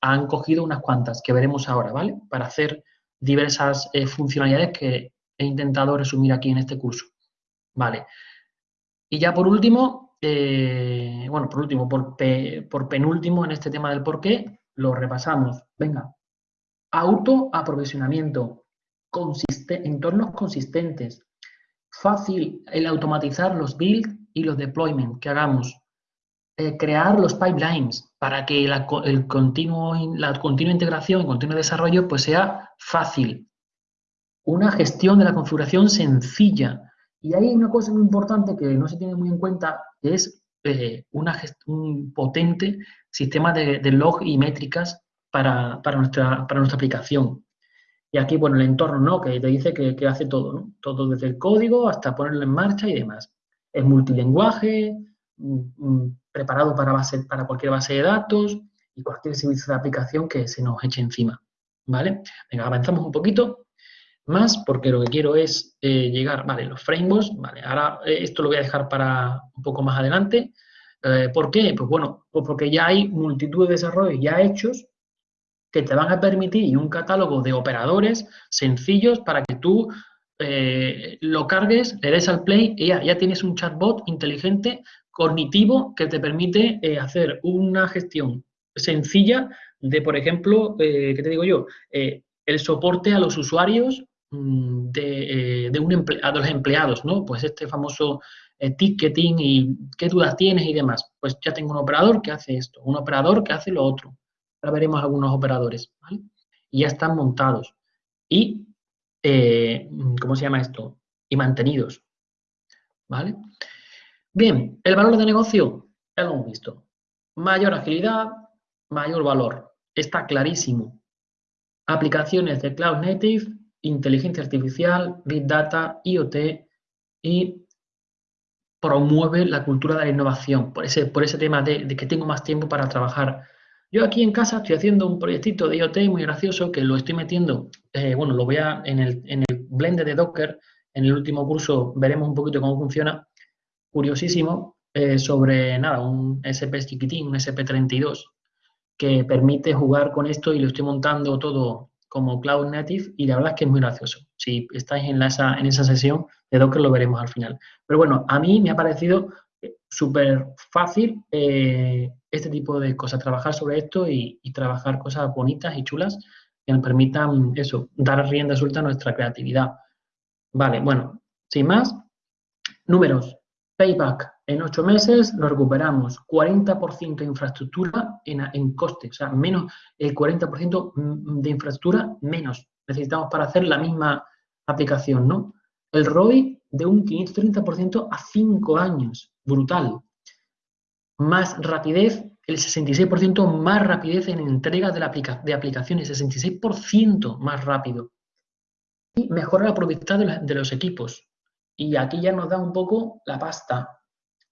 han cogido unas cuantas que veremos ahora, ¿vale? Para hacer diversas eh, funcionalidades que he intentado resumir aquí en este curso. Vale. Y ya por último, eh, bueno, por último, por, penúltimo en este tema del por qué, lo repasamos. Venga. Autoaprovisionamiento, entornos consistentes, fácil el automatizar los build y los deployment que hagamos, eh, crear los pipelines para que la, el continuo, la continua integración y continuo desarrollo pues sea fácil. Una gestión de la configuración sencilla, y hay una cosa muy importante que no se tiene muy en cuenta, que es eh, una un potente sistema de, log y métricas para, nuestra, para nuestra aplicación. Y aquí, bueno, el entorno, ¿no? Que te dice que, hace todo, ¿no? Todo desde el código hasta ponerlo en marcha y demás. Es multilingüe, mm, mm, preparado para, base, para cualquier base de datos y cualquier servicio de aplicación que se nos eche encima, ¿vale? Venga, avanzamos un poquito más porque lo que quiero es eh, llegar, vale, los frameworks, vale, ahora eh, esto lo voy a dejar para un poco más adelante. Eh, ¿Por qué? Pues bueno, pues porque ya hay multitud de desarrollos ya hechos que te van a permitir y un catálogo de operadores sencillos para que tú lo cargues, le des al play y ya, ya, tienes un chatbot inteligente, cognitivo, que te permite hacer una gestión sencilla de, por ejemplo, ¿qué te digo yo? el soporte a los usuarios de, de, un a los empleados, ¿no? Pues este famoso ticketing y qué dudas tienes y demás. Pues ya tengo un operador que hace esto, un operador que hace lo otro. Ahora veremos algunos operadores, ¿vale? Y ya están montados. Y, eh, ¿cómo se llama esto? Y mantenidos, ¿vale? Bien, el valor de negocio, ya lo hemos visto. Mayor agilidad, mayor valor. Está clarísimo. Aplicaciones de Cloud Native, inteligencia artificial, Big Data, IoT y promueve la cultura de la innovación, por ese, por ese tema de, que tengo más tiempo para trabajar. Yo aquí en casa estoy haciendo un proyectito de IoT muy gracioso que lo estoy metiendo, eh, bueno, lo voy a, en el, en el blend de Docker, en el último curso veremos un poquito cómo funciona, curiosísimo, eh, sobre, nada, un SP chiquitín, un SP32, que permite jugar con esto y lo estoy montando todo como Cloud Native y la verdad es que es muy gracioso. Si estáis en, esa, en esa sesión de Docker lo veremos al final. Pero bueno, a mí me ha parecido eh, súper fácil eh, este tipo de cosas, trabajar sobre esto y, trabajar cosas bonitas y chulas que nos permitan eso, dar rienda suelta a nuestra creatividad. Vale, bueno, sin más, números. Payback, en ocho meses lo recuperamos 40% de infraestructura en, en coste, o sea, menos el 40% de infraestructura menos necesitamos para hacer la misma aplicación, ¿no? El ROI de un 530% a 5 años, brutal. Más rapidez, el 66% más rapidez en entrega de aplicaciones, 66% más rápido. Y mejora la productividad de los equipos, y aquí ya nos da un poco la pasta.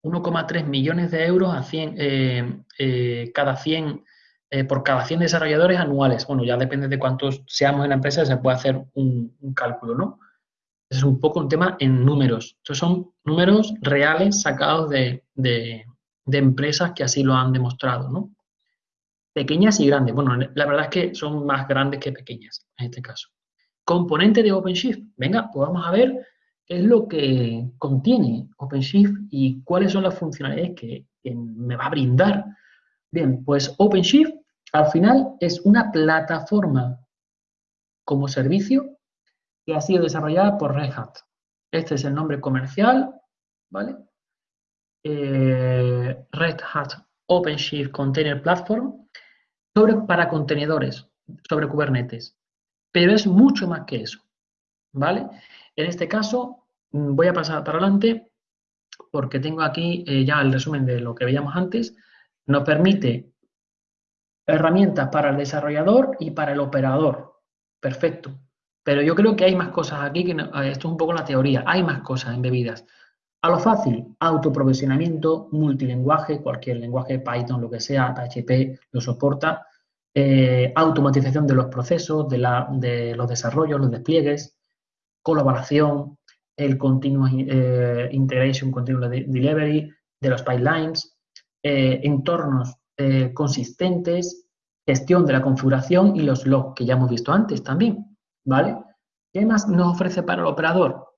1,3 millones de euros a 100, eh, eh, cada 100, eh, por cada 100 desarrolladores anuales. Bueno, ya depende de cuántos seamos en la empresa, se puede hacer un, cálculo, ¿no? Es un poco un tema en números. Estos son números reales sacados de, de, de empresas que así lo han demostrado, ¿no? Pequeñas y grandes. Bueno, la verdad es que son más grandes que pequeñas en este caso. Componente de OpenShift. Venga, pues vamos a ver es lo que contiene OpenShift y cuáles son las funcionalidades que, me va a brindar. Bien, pues OpenShift al final es una plataforma como servicio que ha sido desarrollada por Red Hat. Este es el nombre comercial, ¿vale? Eh, Red Hat OpenShift Container Platform sobre, para contenedores, sobre Kubernetes. Pero es mucho más que eso, ¿vale? En este caso, mm, voy a pasar para adelante porque tengo aquí eh, ya el resumen de lo que veíamos antes. Nos permite herramientas para el desarrollador y para el operador. Perfecto. Pero yo creo que hay más cosas aquí, que esto es un poco la teoría, hay más cosas embebidas. A lo fácil, autoprovisionamiento, multilenguaje, cualquier lenguaje, Python, lo que sea, PHP, lo soporta. Eh, automatización de los procesos, de, de los desarrollos, los despliegues, colaboración, el continuous eh, integration, continuous delivery de los pipelines, eh, entornos eh, consistentes, gestión de la configuración y los logs que ya hemos visto antes también, ¿vale? ¿Qué más nos ofrece para el operador?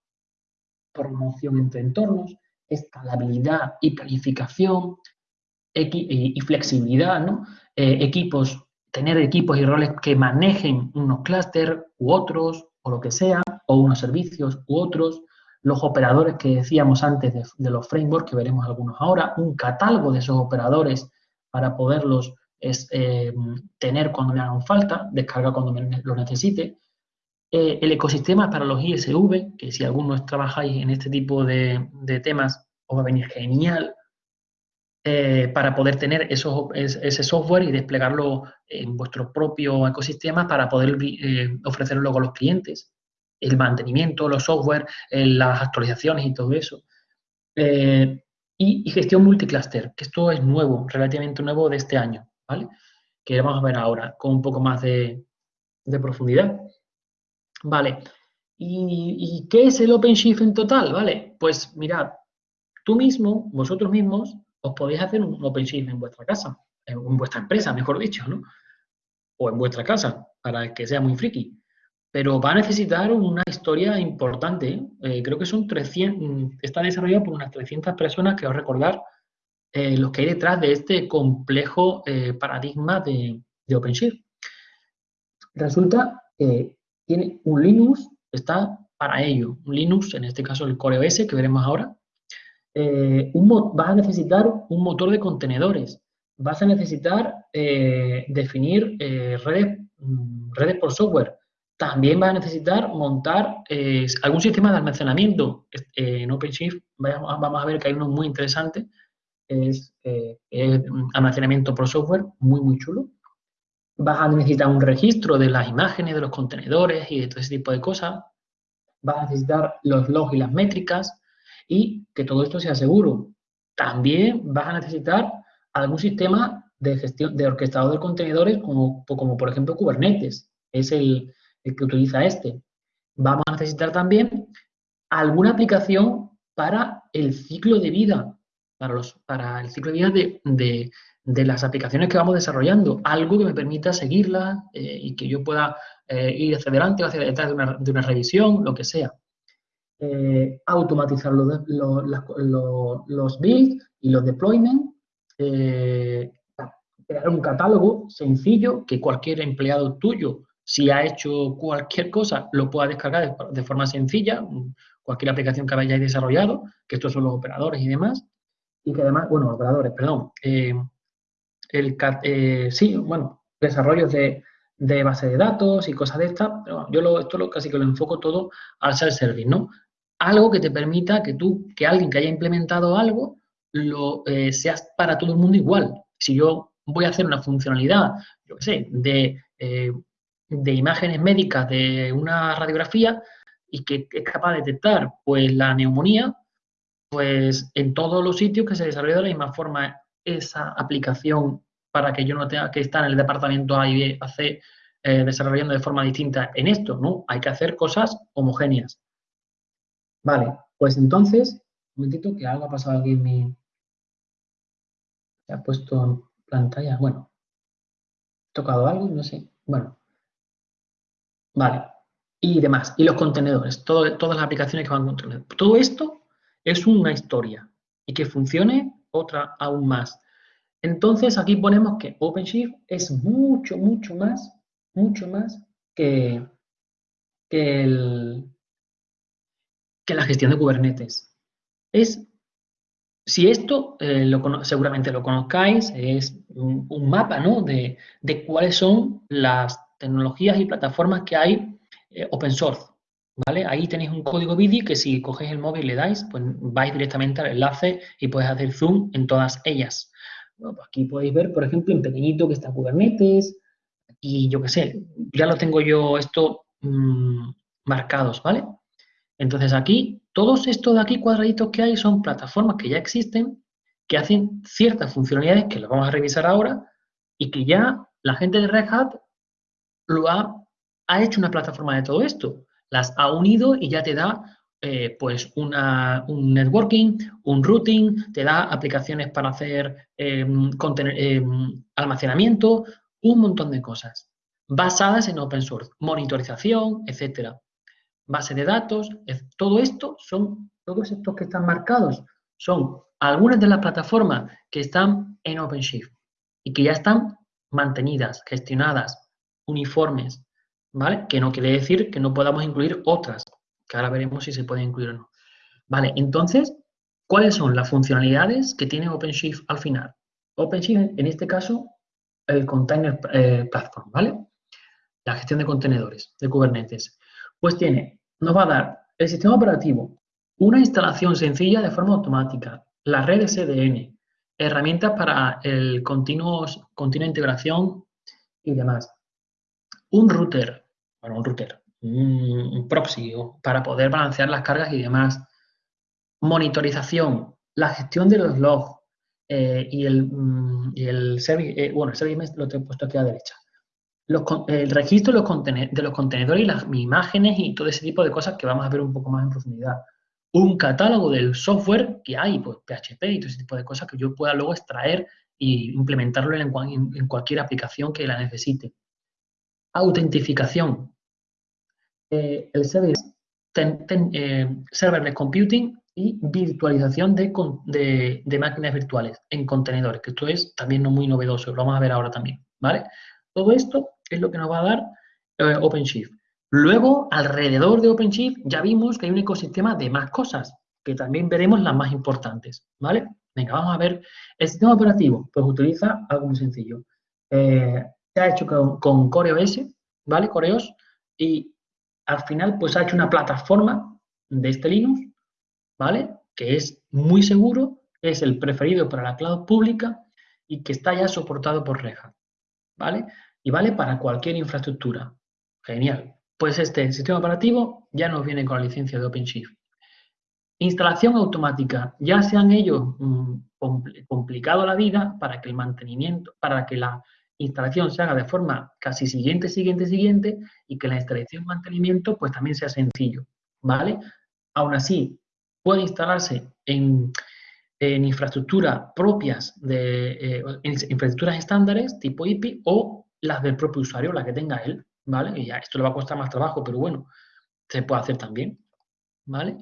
Promoción entre entornos, escalabilidad y planificación y, flexibilidad, ¿no? equipos, tener equipos y roles que manejen unos clústeres u otros o lo que sea, o unos servicios u otros, los operadores que decíamos antes de, los frameworks, que veremos algunos ahora, un catálogo de esos operadores para poderlos eh, tener cuando me hagan falta, descargar cuando me lo necesite. Eh, el ecosistema para los ISV, que si algunos trabajáis en este tipo de, temas, os va a venir genial eh, para poder tener esos, ese software y desplegarlo en vuestro propio ecosistema para poder ofrecerlo luego a los clientes el mantenimiento, los software, eh, las actualizaciones y todo eso. Eh, y, gestión multicluster, que esto es nuevo, relativamente nuevo de este año, ¿vale? Que vamos a ver ahora con un poco más de, profundidad. Vale. ¿Y, ¿Y, qué es el OpenShift en total? Vale, pues mirad, tú mismo, vosotros mismos, os podéis hacer un OpenShift en vuestra casa, en vuestra empresa, mejor dicho, ¿no? o en vuestra casa, para que sea muy friki. Pero va a necesitar una historia importante. Eh, creo que son 300, está desarrollado por unas 300 personas, que os recordar eh, los que hay detrás de este complejo eh, paradigma de, de OpenShift. Resulta que tiene un Linux, está para ello. Un Linux, en este caso el Core OS, que veremos ahora. un, vas a necesitar un motor de contenedores vas a necesitar eh, definir eh, redes, mm, redes por software. También vas a necesitar montar eh, algún sistema de almacenamiento. en OpenShift vamos a ver que hay uno muy interesante, es, almacenamiento por software, muy, muy chulo. Vas a necesitar un registro de las imágenes, de los contenedores y de todo ese tipo de cosas. Vas a necesitar los logs y las métricas y que todo esto sea seguro. También vas a necesitar algún sistema de gestión, de orquestador de contenedores, como, como por ejemplo Kubernetes, es el, que utiliza este. Vamos a necesitar también alguna aplicación para el ciclo de vida, para, los, para el ciclo de vida de, las aplicaciones que vamos desarrollando, algo que me permita seguirlas eh, y que yo pueda eh, ir hacia adelante o hacia detrás de una, de una revisión, lo que sea. Eh, automatizar los, los, los builds y los deployments crear un catálogo sencillo que cualquier empleado tuyo, si ha hecho cualquier cosa, lo pueda descargar de, forma sencilla, cualquier aplicación que hayáis desarrollado, que estos son los operadores y demás, y que además, bueno, operadores, perdón, eh, el, eh, sí, bueno, desarrollos de, de base de datos y cosas de estas, yo lo, esto lo, casi que lo enfoco todo al self-service, ¿no? Algo que te permita que tú, que alguien que haya implementado algo, lo, eh, sea para todo el mundo igual. Si yo voy a hacer una funcionalidad, yo qué sé, de, eh, de imágenes médicas de una radiografía y que es capaz de detectar pues la neumonía, pues en todos los sitios que se desarrolla de la misma forma esa aplicación para que yo no tenga que estar en el departamento A y B, eh, desarrollando de forma distinta en esto, ¿no? Hay que hacer cosas homogéneas. Vale, pues entonces, un momentito que algo ha pasado aquí en mi, se ha puesto en pantalla. Bueno, he tocado algo, no sé. Bueno, vale. Y demás. Y los contenedores, todas las aplicaciones que van con contenedores. Todo esto es una historia y que funcione otra aún más. Entonces aquí ponemos que OpenShift es mucho, mucho más, mucho más que, que, el, que la gestión de Kubernetes. Es si esto eh, seguramente lo conozcáis, es un, mapa ¿no? de, cuáles son las tecnologías y plataformas que hay eh, open source. ¿vale? Ahí tenéis un código BIDI que si cogéis el móvil y le dais, pues vais directamente al enlace y podéis hacer zoom en todas ellas. Pues aquí podéis ver, por ejemplo, en pequeñito que está Kubernetes y yo qué sé, ya lo tengo yo esto mm, marcados, ¿vale? Entonces aquí todos estos de aquí cuadraditos que hay son plataformas que ya existen, que hacen ciertas funcionalidades que las vamos a revisar ahora y que ya la gente de Red Hat lo ha, ha hecho una plataforma de todo esto. Las ha unido y ya te da eh, pues un networking, un routing, te da aplicaciones para hacer em, almacenamiento, un montón de cosas basadas en open source, monitorización, etcétera base de datos, todo esto son, todos estos que están marcados, son algunas de las plataformas que están en OpenShift y que ya están mantenidas, gestionadas, uniformes, ¿vale? Que no quiere decir que no podamos incluir otras, que ahora veremos si se pueden incluir o no. Vale, entonces, ¿cuáles son las funcionalidades que tiene OpenShift al final? OpenShift, en este caso, el Container eh, Platform, ¿vale? La gestión de contenedores de Kubernetes. Pues tiene nos va a dar el sistema operativo, una instalación sencilla de forma automática, la red SDN, herramientas para el continuo, continua integración y demás. Un router, bueno, un router, un, proxy para poder balancear las cargas y demás. Monitorización, la gestión de los logs eh, y, el, mm, y el service, eh, bueno, el service lo he puesto aquí a la derecha el registro de los, de los contenedores y las imágenes y todo ese tipo de cosas que vamos a ver un poco más en profundidad. Un catálogo del software que hay, pues PHP y todo ese tipo de cosas que yo pueda luego extraer e implementarlo en, en cualquier aplicación que la necesite. Autentificación, eh, el serverless, eh, serverless computing y virtualización de, máquinas virtuales en contenedores, que esto es también no muy novedoso, lo vamos a ver ahora también, ¿vale? Todo esto es lo que nos va a dar eh, OpenShift. Luego, alrededor de OpenShift ya vimos que hay un ecosistema de más cosas, que también veremos las más importantes, ¿vale? Venga, vamos a ver. El sistema operativo, pues utiliza algo muy sencillo. Se ha hecho con, CoreOS, ¿vale? Coreos, y al final, pues ha hecho una plataforma de este Linux, ¿vale? Que es muy seguro, es el preferido para la cloud pública y que está ya soportado por Red ¿vale? Y vale para cualquier infraestructura. Genial. Pues este sistema operativo ya nos viene con la licencia de OpenShift. Instalación automática. Ya se han ellos mm, complicado la vida para que el mantenimiento, para que la instalación se haga de forma casi siguiente, siguiente, siguiente y que la instalación y mantenimiento pues también sea sencillo, ¿vale? Aún así, puede instalarse en, en infraestructuras propias de eh, infraestructuras estándares tipo IP o las del propio usuario, la que tenga él, ¿vale? Y ya esto le va a costar más trabajo, pero bueno, se puede hacer también, ¿vale?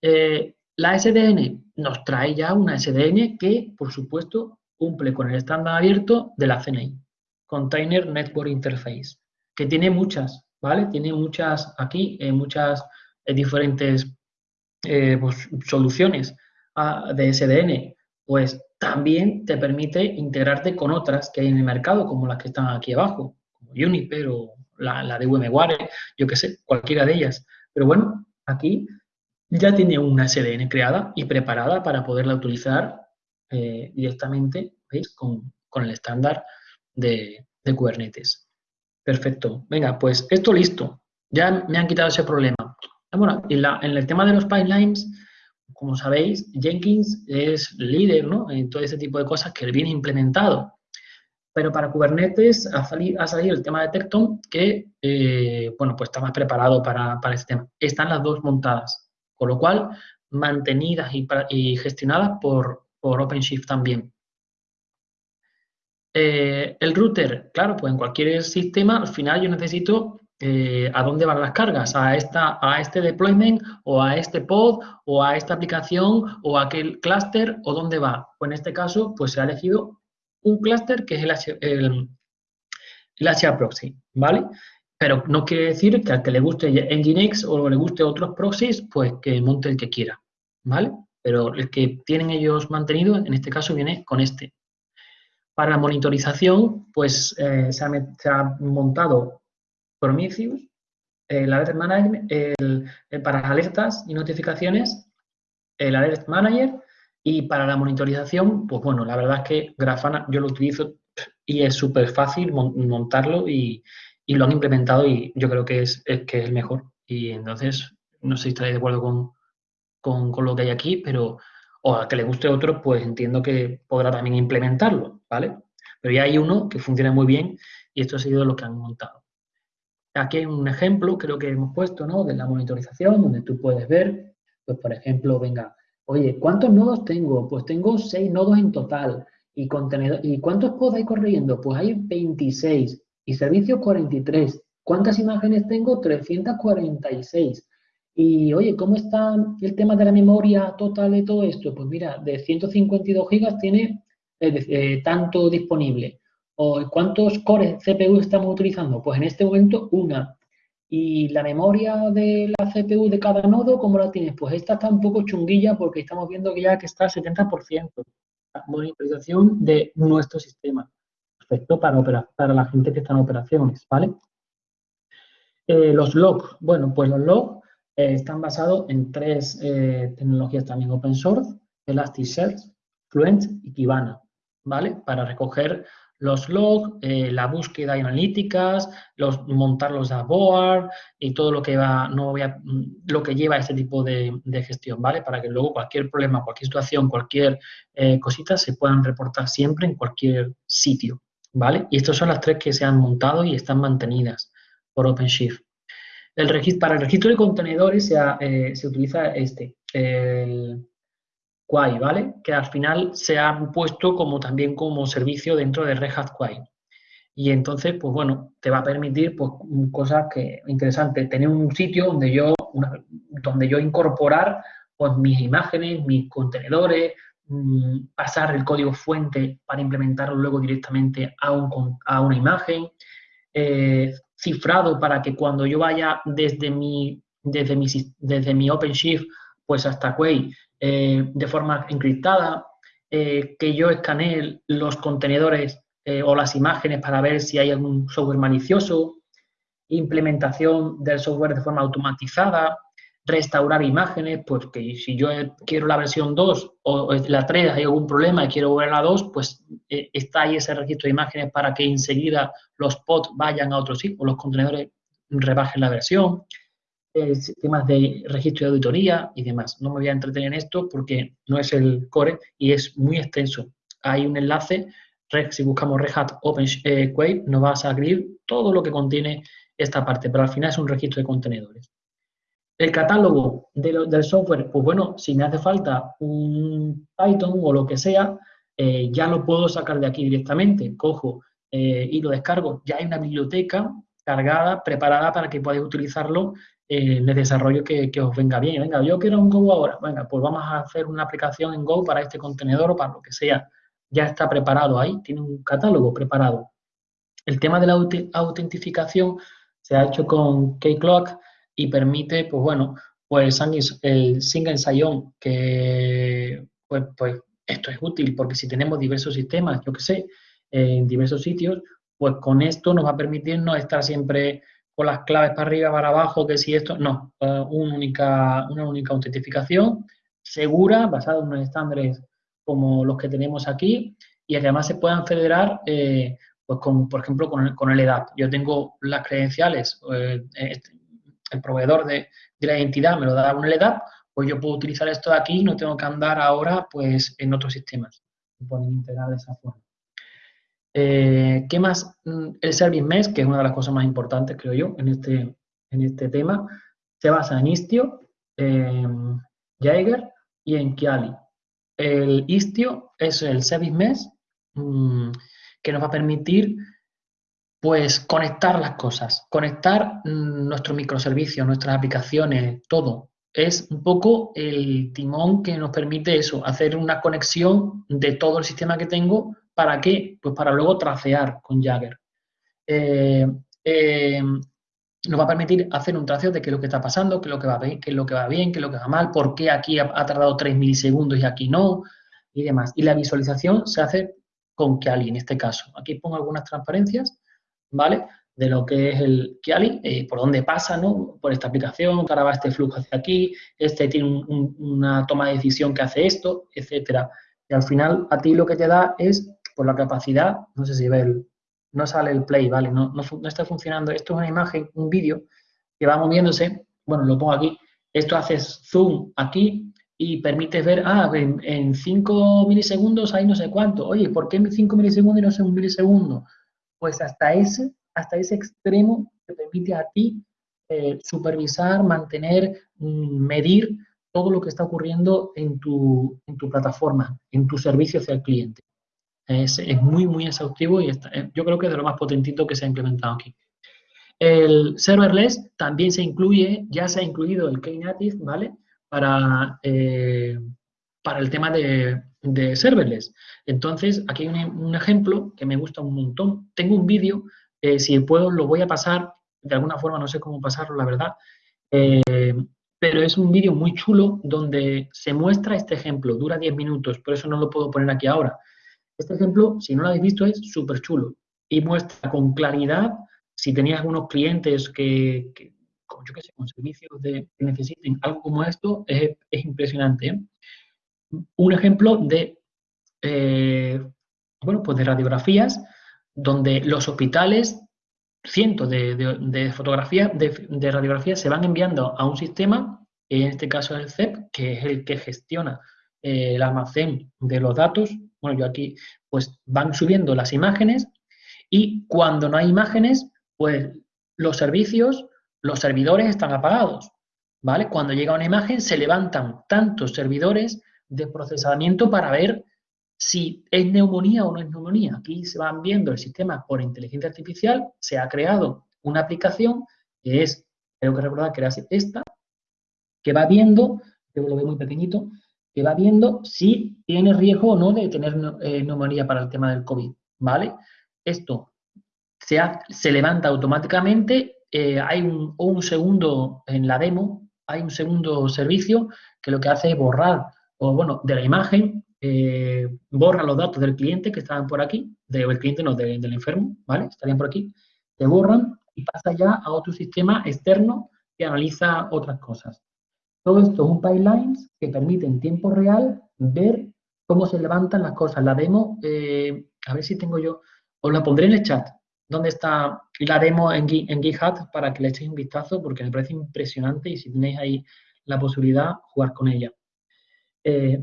Eh, la SDN nos trae ya una SDN que, por supuesto, cumple con el estándar abierto de la CNI, Container Network Interface, que tiene muchas, ¿vale? Tiene muchas aquí, eh, muchas diferentes pues, soluciones de SDN, pues también te permite integrarte con otras que hay en el mercado, como las que están aquí abajo, como Juniper o la, de VMware, yo qué sé, cualquiera de ellas. Pero bueno, aquí ya tiene una SDN creada y preparada para poderla utilizar eh, directamente, ¿veis? Con, el estándar de, de Kubernetes. Perfecto. Venga, pues esto listo. Ya me han quitado ese problema. Bueno, en, en el tema de los pipelines, como sabéis, Jenkins es líder en todo ese tipo de cosas que viene implementado. Pero para Kubernetes ha salido, el tema de Tecton que, eh, bueno, pues está más preparado para, para este tema. Están las dos montadas, con lo cual mantenidas y, gestionadas por, por OpenShift también. Eh, el router, claro, pues en cualquier sistema, al final yo necesito eh, a dónde van las cargas, a, esta, a este deployment o a este pod o a esta aplicación o a aquel clúster o dónde va. Pues en este caso, pues se ha elegido un clúster que es el, el, el proxy, ¿vale? Pero no quiere decir que al que le guste Nginx o le guste otros proxies, pues que monte el que quiera, ¿vale? Pero el que tienen ellos mantenido, en este caso, viene con este. Para la monitorización, pues eh, se, ha, se, montado Prometheus, el Alert Manager, para alertas y notificaciones, el Alert Manager y para la monitorización, pues bueno, la verdad es que Grafana yo lo utilizo y es súper fácil montarlo y, lo han implementado y yo creo que es, que es el mejor. Y entonces, no sé si estaréis de acuerdo con, con, lo que hay aquí, pero o a que le guste otro, pues entiendo que podrá también implementarlo, ¿vale? Pero ya hay uno que funciona muy bien y esto ha sido lo que han montado. Aquí hay un ejemplo, creo que hemos puesto, ¿no? De la monitorización, donde tú puedes ver, pues por ejemplo, venga, oye, ¿cuántos nodos tengo? Pues tengo seis nodos en total. ¿Y, contenedor, ¿y cuántos pods hay corriendo? Pues hay 26. ¿Y servicios 43? ¿Cuántas imágenes tengo? 346. Y oye, ¿cómo está el tema de la memoria total de todo esto? Pues mira, de 152 gigas tiene eh, eh, tanto disponible. ¿Cuántos cores CPU estamos utilizando? Pues en este momento una. ¿Y la memoria de la CPU de cada nodo, cómo la tienes? Pues esta está un poco chunguilla porque estamos viendo que ya que está al 70%. La monitorización de nuestro sistema. Perfecto para, para la gente que está en operaciones, ¿vale? Eh, los logs. Bueno, pues los logs eh, están basados en tres eh, tecnologías también open source, Elasticsearch, Fluent y Kibana, ¿vale? Para recoger los logs, eh, la búsqueda y analíticas, los, montar los dashboards y todo lo que va, no voy a, lo que lleva este tipo de, gestión, ¿vale? Para que luego cualquier problema, cualquier situación, cualquier eh, cosita se puedan reportar siempre en cualquier sitio, ¿vale? Y estas son las tres que se han montado y están mantenidas por OpenShift. El registro, para el registro de contenedores se, eh, se utiliza este, el Quay, ¿vale? Que al final se han puesto como también como servicio dentro de Red Hat. Y entonces, pues bueno, te va a permitir pues, cosas que interesantes. Tener un sitio donde yo, donde yo incorporar pues, mis imágenes, mis contenedores, mm, pasar el código fuente para implementarlo luego directamente a una imagen, eh, cifrado para que cuando yo vaya desde mi, desde mi, desde mi OpenShift pues hasta Quay eh, de forma encriptada, eh, que yo escanee los contenedores eh, o las imágenes para ver si hay algún software malicioso, implementación del software de forma automatizada, restaurar imágenes, pues que si yo quiero la versión 2 o la 3 hay algún problema y quiero volver a la 2, pues está ahí ese registro de imágenes para que enseguida los pods vayan a otro sitio, los contenedores rebajen la versión temas de registro de auditoría y demás. No me voy a entretener en esto porque no es el core y es muy extenso. Hay un enlace, si buscamos Red Hat Open eh, nos va a salir todo lo que contiene esta parte, pero al final es un registro de contenedores. El catálogo del software, pues bueno, si me hace falta un Python o lo que sea, eh, ya lo puedo sacar de aquí directamente. Cojo eh, y lo descargo. Ya hay una biblioteca cargada, preparada para que podáis utilizarlo eh, en el desarrollo que, os venga bien. Venga, yo quiero un Go ahora. Venga, pues vamos a hacer una aplicación en Go para este contenedor o para lo que sea. Ya está preparado ahí, tiene un catálogo preparado. El tema de la autentificación se ha hecho con Keycloak y permite, pues bueno, pues el single sign-on, que pues, pues esto es útil porque si tenemos diversos sistemas, yo que sé, en diversos sitios, pues con esto nos va a permitir no estar siempre con las claves para arriba, para abajo, que si esto, no, eh, una, única, una única autentificación segura, basada en unos estándares como los que tenemos aquí, y además se puedan federar, eh, pues con, por ejemplo, con el, con el EDAP. Yo tengo las credenciales, eh, este, el proveedor de, la identidad me lo da un EDAP, pues yo puedo utilizar esto de aquí y no tengo que andar ahora pues en otros sistemas. Se pueden integrar de esa forma. Eh, ¿Qué más? Mm, el Service Mesh, que es una de las cosas más importantes, creo yo, en este, en este tema, se basa en Istio, en Jaeger y en Kiali. El Istio es el Service Mesh mm, que nos va a permitir pues conectar las cosas, conectar mm, nuestros microservicios, nuestras aplicaciones, todo. Es un poco el timón que nos permite eso, hacer una conexión de todo el sistema que tengo ¿Para qué? Pues para luego tracear con Jagger. Eh, eh, nos va a permitir hacer un traceo de qué es lo que está pasando, qué es lo que va bien, qué es lo que va bien, qué es lo que va mal, por qué aquí ha, tardado 3 milisegundos y aquí no, y demás. Y la visualización se hace con Kiali en este caso. Aquí pongo algunas transparencias, ¿vale? De lo que es el Kiali, eh, por dónde pasa, ¿no? Por esta aplicación, ahora va este flujo hacia aquí, este tiene una toma de decisión que hace esto, etcétera. Y al final a ti lo que te da es por la capacidad, no sé si ve el, no sale el play, ¿vale? No, no, está funcionando. Esto es una imagen, un vídeo que va moviéndose, bueno, lo pongo aquí, esto hace zoom aquí y permite ver, ah, en 5 milisegundos hay no sé cuánto. Oye, ¿por qué 5 milisegundos y no sé un milisegundo? Pues hasta ese, hasta ese extremo te permite a ti eh, supervisar, mantener, mm, medir todo lo que está ocurriendo en tu, en tu plataforma, en tu servicio hacia el cliente. Es, muy, muy exhaustivo y eh, yo creo que es de lo más potentito que se ha implementado aquí. El serverless también se incluye, ya se ha incluido el Knative, ¿vale? Para, eh, para el tema de, serverless. Entonces, aquí hay un, ejemplo que me gusta un montón. Tengo un vídeo, eh, si puedo lo voy a pasar, de alguna forma no sé cómo pasarlo, la verdad, pero es un vídeo muy chulo donde se muestra este ejemplo, dura 10 minutos, por eso no lo puedo poner aquí ahora. Este ejemplo, si no lo habéis visto, es súper chulo y muestra con claridad si tenéis algunos clientes que, yo qué sé, con servicios de, que necesiten algo como esto, es, impresionante. ¿eh? Un ejemplo de, eh, bueno, pues de radiografías donde los hospitales, cientos de, fotografías, de, radiografías se van enviando a un sistema, en este caso el CEP, que es el que gestiona eh, el almacén de los datos bueno, yo aquí, pues van subiendo las imágenes y cuando no hay imágenes, pues los servicios, los servidores están apagados, ¿vale? Cuando llega una imagen se levantan tantos servidores de procesamiento para ver si es neumonía o no es neumonía. Aquí se van viendo el sistema por inteligencia artificial, se ha creado una aplicación que es, tengo que recordar que era esta, que va viendo, yo lo veo muy pequeñito, que va viendo si tiene riesgo o no de tener eh, neumonía para el tema del COVID, ¿vale? Esto se, se levanta automáticamente, eh, hay un, un segundo en la demo, hay un segundo servicio que lo que hace es borrar, o bueno, de la imagen, eh, borra los datos del cliente que estaban por aquí, del cliente no, del enfermo, ¿vale? Estarían por aquí, te borran y pasa ya a otro sistema externo que analiza otras cosas. Todo esto es un pipeline que permite en tiempo real ver cómo se levantan las cosas. La demo, eh, a ver si tengo yo, os la pondré en el chat, donde está la demo en, en GitHub para que le echéis un vistazo porque me parece impresionante y si tenéis ahí la posibilidad, jugar con ella. Eh,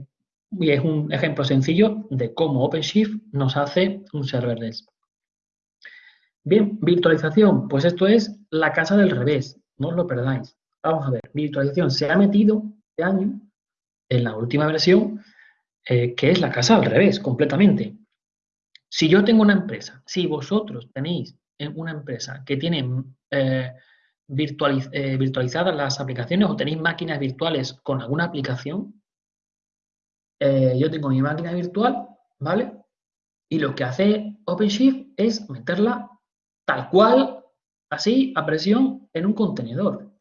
y es un ejemplo sencillo de cómo OpenShift nos hace un serverless. Bien, virtualización, pues esto es la casa del revés, no os lo perdáis. Vamos a ver, virtualización se ha metido este año en la última versión, eh, que es la casa al revés, completamente. Si yo tengo una empresa, si vosotros tenéis una empresa que tiene eh, virtualizadas las aplicaciones o tenéis máquinas virtuales con alguna aplicación, eh, yo tengo mi máquina virtual, ¿vale? Y lo que hace OpenShift es meterla tal cual, así, a presión, en un contenedor.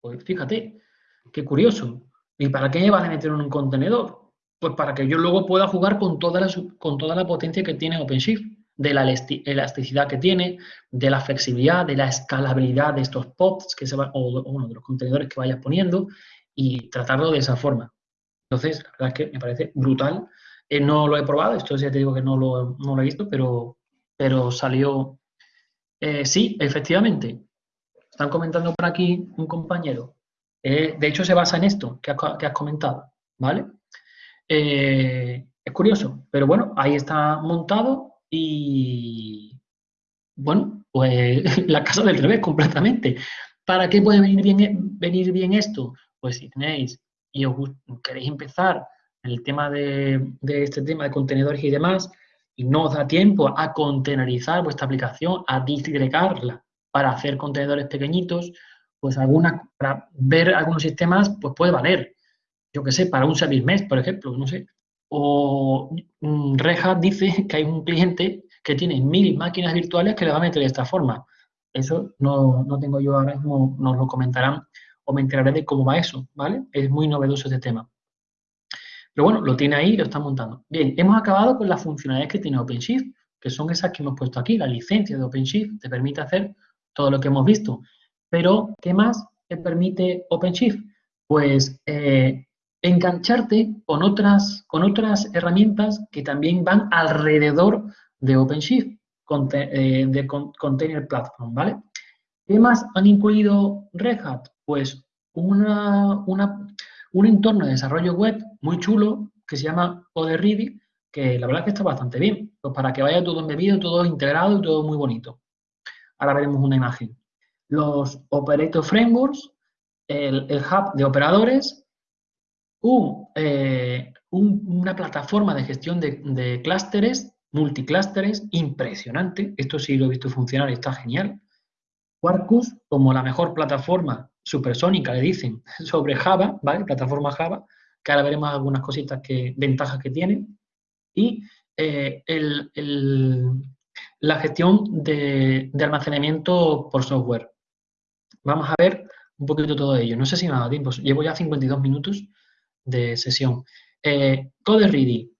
Pues fíjate, qué curioso. ¿Y para qué me van a meter en un contenedor? Pues para que yo luego pueda jugar con toda la, con toda la potencia que tiene OpenShift, de la elasticidad que tiene, de la flexibilidad, de la escalabilidad de estos pods que se van, o, o de los contenedores que vayas poniendo, y tratarlo de esa forma. Entonces, la verdad es que me parece brutal. Eh, no lo he probado, esto ya te digo que no lo, no lo he visto, pero, pero salió... Eh, sí, efectivamente. Están comentando por aquí un compañero. Eh, de hecho, se basa en esto que has, comentado, ¿vale? es curioso, pero bueno, ahí está montado y, bueno, pues la casa del revés completamente. ¿Para qué puede venir bien, venir bien esto? Pues si tenéis y os queréis empezar el tema de, este tema de contenedores y demás, y no os da tiempo a contenerizar vuestra aplicación, a disgregarla para hacer contenedores pequeñitos, pues alguna, para ver algunos sistemas, pues puede valer. Yo qué sé, para un service mesh, por ejemplo, no sé. O Red Hat dice que hay un cliente que tiene mil máquinas virtuales que le va a meter de esta forma. Eso no, no tengo yo ahora mismo, nos lo comentarán o me enteraré de cómo va eso, ¿vale? Es muy novedoso este tema. Pero bueno, lo tiene ahí y lo está montando. Bien, hemos acabado con las funcionalidades que tiene OpenShift, que son esas que hemos puesto aquí. La licencia de OpenShift te permite hacer todo lo que hemos visto. Pero, ¿qué más te permite OpenShift? Pues eh, engancharte con otras, con otras herramientas que también van alrededor de OpenShift, eh, de Container Platform, ¿vale? ¿Qué más han incluido Red Hat? Pues un entorno de desarrollo web muy chulo que se llama OderReady, que la verdad es que está bastante bien, pues para que vaya todo embebido, todo integrado y todo muy bonito. Ahora veremos una imagen. Los Operator Frameworks, el, hub de operadores, eh, una plataforma de gestión de, de clústeres, multiclústeres, impresionante. Esto sí lo he visto funcionar y está genial. Quarkus como la mejor plataforma supersónica, le dicen, sobre Java, ¿vale? Plataforma Java, que ahora veremos algunas cositas que, ventajas que tiene. Y eh, la gestión de, almacenamiento por software. Vamos a ver un poquito todo ello. No sé si me ha dado tiempo, llevo ya 52 minutos de sesión. Eh, Code Ready,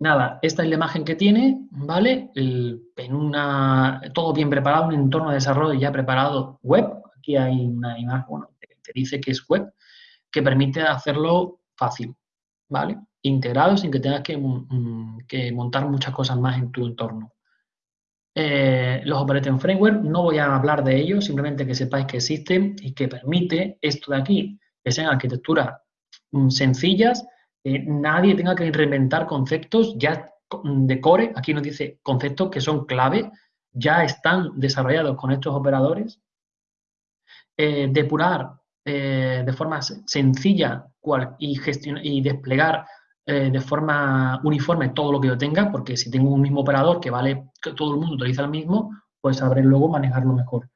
Nada, esta es la imagen que tiene, ¿vale? en una, todo bien preparado, un entorno de desarrollo ya preparado web. Aquí hay una imagen, bueno, te dice que es web, que permite hacerlo fácil, ¿vale? Integrado sin que tengas que, mm, montar muchas cosas más en tu entorno. Eh, los Operating Framework, no voy a hablar de ellos, simplemente que sepáis que existen y que permite esto de aquí, que sean arquitecturas mm, sencillas, nadie tenga que reinventar conceptos ya de core, aquí nos dice conceptos que son clave, ya están desarrollados con estos operadores. Eh, depurar eh, de forma sencilla y, y desplegar eh, de forma uniforme todo lo que yo tenga, porque si tengo un mismo operador que vale, que todo el mundo utiliza el mismo, pues sabré luego manejarlo mejor.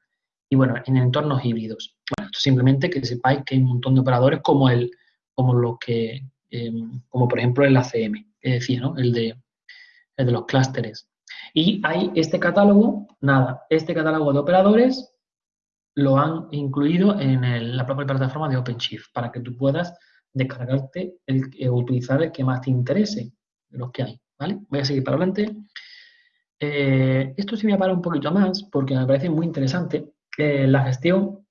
Y bueno, en entornos híbridos. Bueno, esto simplemente que sepáis que hay un montón de operadores como el, como los que, em, como por ejemplo el ACM, que decía, ¿no? El de, el de los clústeres. Y hay este catálogo, nada, este catálogo de operadores lo han incluido en la propia plataforma de OpenShift para que tú puedas descargarte el, eh, utilizar el que más te interese los que hay, ¿vale? Voy a seguir para adelante. Eh, esto sí me para un poquito más porque me parece muy interesante eh, la gestión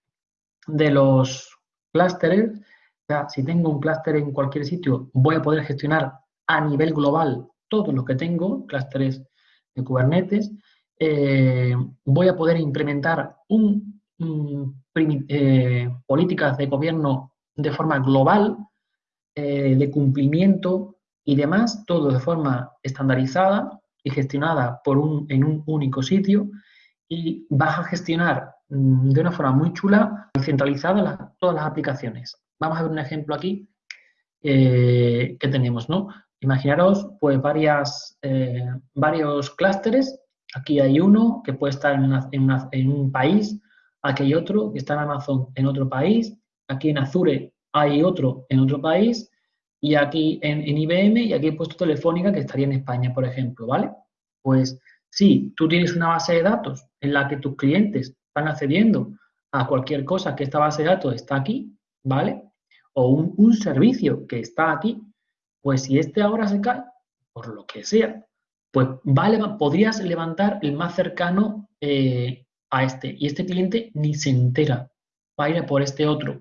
de los clústeres. Si tengo un clúster en cualquier sitio, voy a poder gestionar a nivel global todos los que tengo, clústeres de Kubernetes. voy a poder implementar un, políticas de gobierno de forma global eh, de cumplimiento y demás, todo de forma estandarizada y gestionada por un, en un único sitio y vas a gestionar mm, de una forma muy chula y centralizada todas las aplicaciones. Vamos a ver un ejemplo aquí eh, que tenemos, ¿no? Imaginaros, pues, varias, eh, varios clústeres. Aquí hay uno que puede estar en, un país, aquí hay otro que está en Amazon en otro país, aquí en Azure hay otro en otro país y aquí en, IBM y aquí he puesto Telefónica que estaría en España, por ejemplo, ¿vale? Pues si tú tienes una base de datos en la que tus clientes están accediendo a cualquier cosa que esta base de datos está aquí, ¿vale? O un, servicio que está aquí, pues si este ahora se cae, por lo que sea, pues vale, podrías levantar el más cercano eh, a este. Y este cliente ni se entera, va a ir por este otro.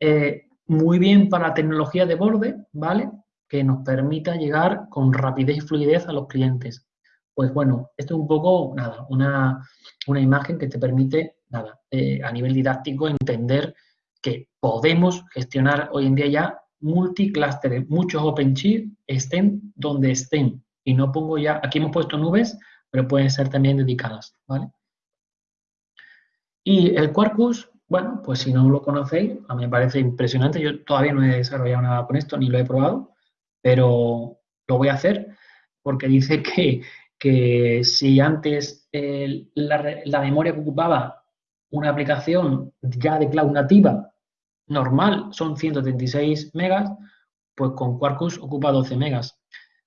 Eh, muy bien para tecnología de borde, ¿vale? Que nos permita llegar con rapidez y fluidez a los clientes. Pues bueno, esto es un poco, nada, una, imagen que te permite, nada, eh, a nivel didáctico entender que podemos gestionar hoy en día ya multiclústeres, muchos OpenShift estén donde estén. Y no pongo ya, aquí hemos puesto nubes, pero pueden ser también dedicadas, ¿vale? Y el Quarkus, bueno, pues si no lo conocéis, a mí me parece impresionante. Yo todavía no he desarrollado nada con esto, ni lo he probado, pero lo voy a hacer porque dice que, que si antes la, memoria que ocupaba una aplicación ya de cloud nativa normal son 136 megas, pues con Quarkus ocupa 12 megas.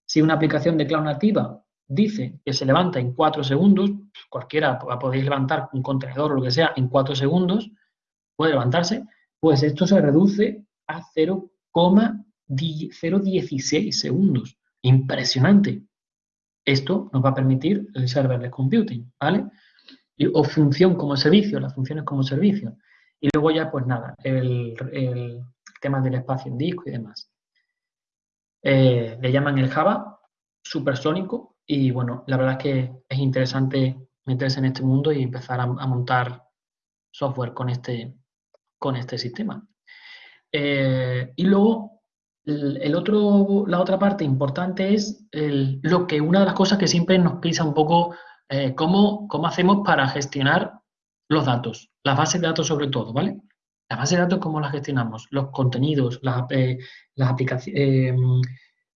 Si una aplicación de cloud nativa dice que se levanta en 4 segundos, cualquiera podéis levantar un contenedor o lo que sea en 4 segundos, puede levantarse, pues esto se reduce a 0,016 segundos. Impresionante. Esto nos va a permitir el serverless computing, ¿vale? O función como servicio, las funciones como servicio. Y luego ya, pues nada, el, tema del espacio en disco y demás. Eh, le llaman el Java supersónico y bueno, la verdad es que es interesante meterse en este mundo y empezar a montar software con este, con este sistema. Eh, y luego, el, otro, la otra parte importante es lo que una de las cosas que siempre nos pisa un poco, eh, cómo, hacemos para gestionar los datos, las bases de datos sobre todo, ¿vale? Las bases de datos, ¿cómo las gestionamos? Los contenidos, las, eh, aplicaciones,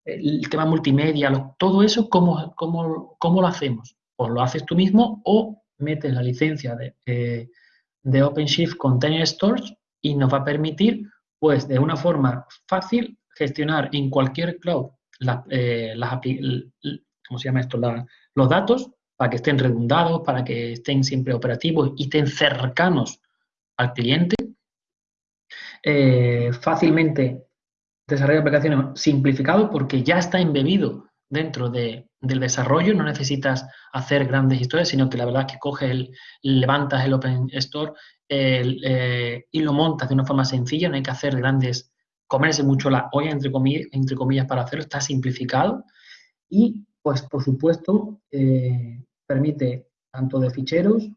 el tema multimedia, todo eso, ¿cómo, cómo, lo hacemos? Pues lo haces tú mismo o metes la licencia de, de OpenShift Container Stores y nos va a permitir, pues, de una forma fácil gestionar en cualquier cloud eh, las, ¿cómo se llama esto? los datos para que estén redundados, para que estén siempre operativos y estén cercanos al cliente. Eh, fácilmente desarrollar aplicaciones simplificado porque ya está embebido dentro del desarrollo, no necesitas hacer grandes historias, sino que la verdad es que coges, el, levantas el Open Store eh, y lo montas de una forma sencilla, no hay que hacer grandes, comerse mucho la olla, entre comillas, entre comillas para hacerlo, está simplificado. Y, pues, por supuesto, eh, permite tanto de ficheros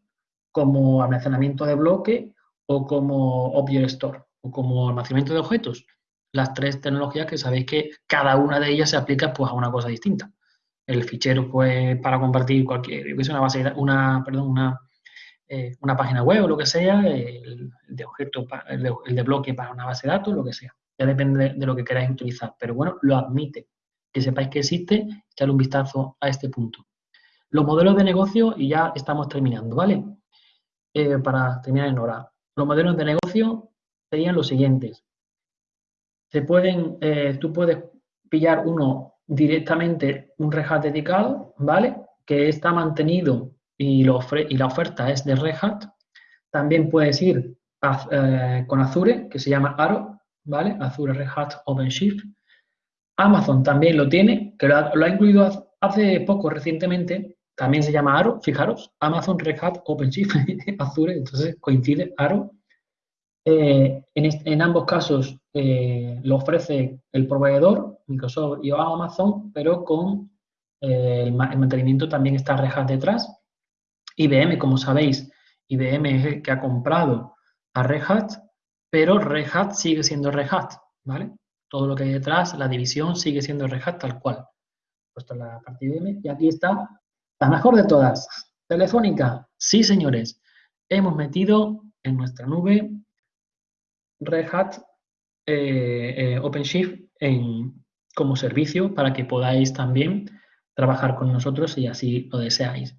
como almacenamiento de bloque o como Object Store o como almacenamiento de objetos las tres tecnologías que sabéis que cada una de ellas se aplica pues, a una cosa distinta. El fichero, pues, para compartir cualquier, una base, una, perdón, una, eh, una página web o lo que sea, el, de objeto, el de, bloque para una base de datos, lo que sea. Ya depende de, lo que queráis utilizar, pero bueno, lo admite. Que sepáis que existe, echarle un vistazo a este punto. Los modelos de negocio, y ya estamos terminando, ¿vale? Eh, para terminar en hora. Los modelos de negocio serían los siguientes. Se pueden, eh, tú puedes pillar uno directamente, un Red Hat dedicado, ¿vale? Que está mantenido y, y la oferta es de Red Hat. También puedes ir eh, con Azure, que se llama Aro, ¿vale? Azure Red Hat OpenShift. Amazon también lo tiene, que lo ha, incluido hace poco, recientemente, también se llama Aro, fijaros, Amazon Red Hat OpenShift Azure, entonces coincide Aro. Eh, en, ambos casos eh, lo ofrece el proveedor, Microsoft y Amazon, pero con el, mantenimiento también está Red Hat detrás. IBM, como sabéis, IBM es el que ha comprado a Red Hat, pero Red Hat sigue siendo Red Hat, ¿vale? Todo lo que hay detrás, la división sigue siendo Red Hat tal cual. Puesto la y aquí está la mejor de todas, Telefónica. Sí, señores, hemos metido en nuestra nube Red Hat eh, eh, OpenShift en, como servicio para que podáis también trabajar con nosotros si así lo deseáis.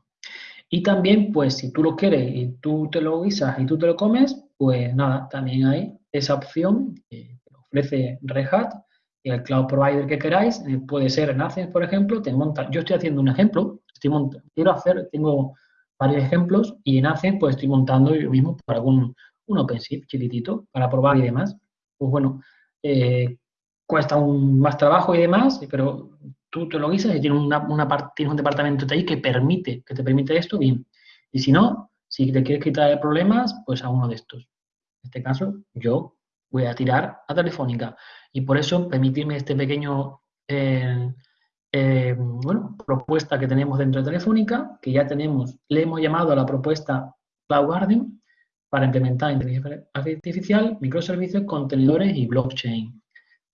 Y también, pues, si tú lo quieres y tú te lo guisas y tú te lo comes, pues nada, también hay esa opción ofrece Red Hat y el cloud provider que queráis, eh, puede ser en Access, por ejemplo, te monta, yo estoy haciendo un ejemplo, estoy quiero hacer, tengo varios ejemplos y en Access pues estoy montando yo mismo para algún un OpenShift chiquitito para probar y demás. Pues bueno, eh, cuesta un más trabajo y demás, pero tú te lo guisas y tienes, una, una, tienes un departamento de ahí que permite, que te permite esto, bien. Y si no, si te quieres quitar problemas, pues a uno de estos. En este caso, yo voy a tirar a Telefónica. Y por eso, permitirme este pequeño, eh, eh, bueno, propuesta que tenemos dentro de Telefónica, que ya tenemos, le hemos llamado a la propuesta Cloud Garden para implementar inteligencia artificial, microservicios, contenedores y blockchain.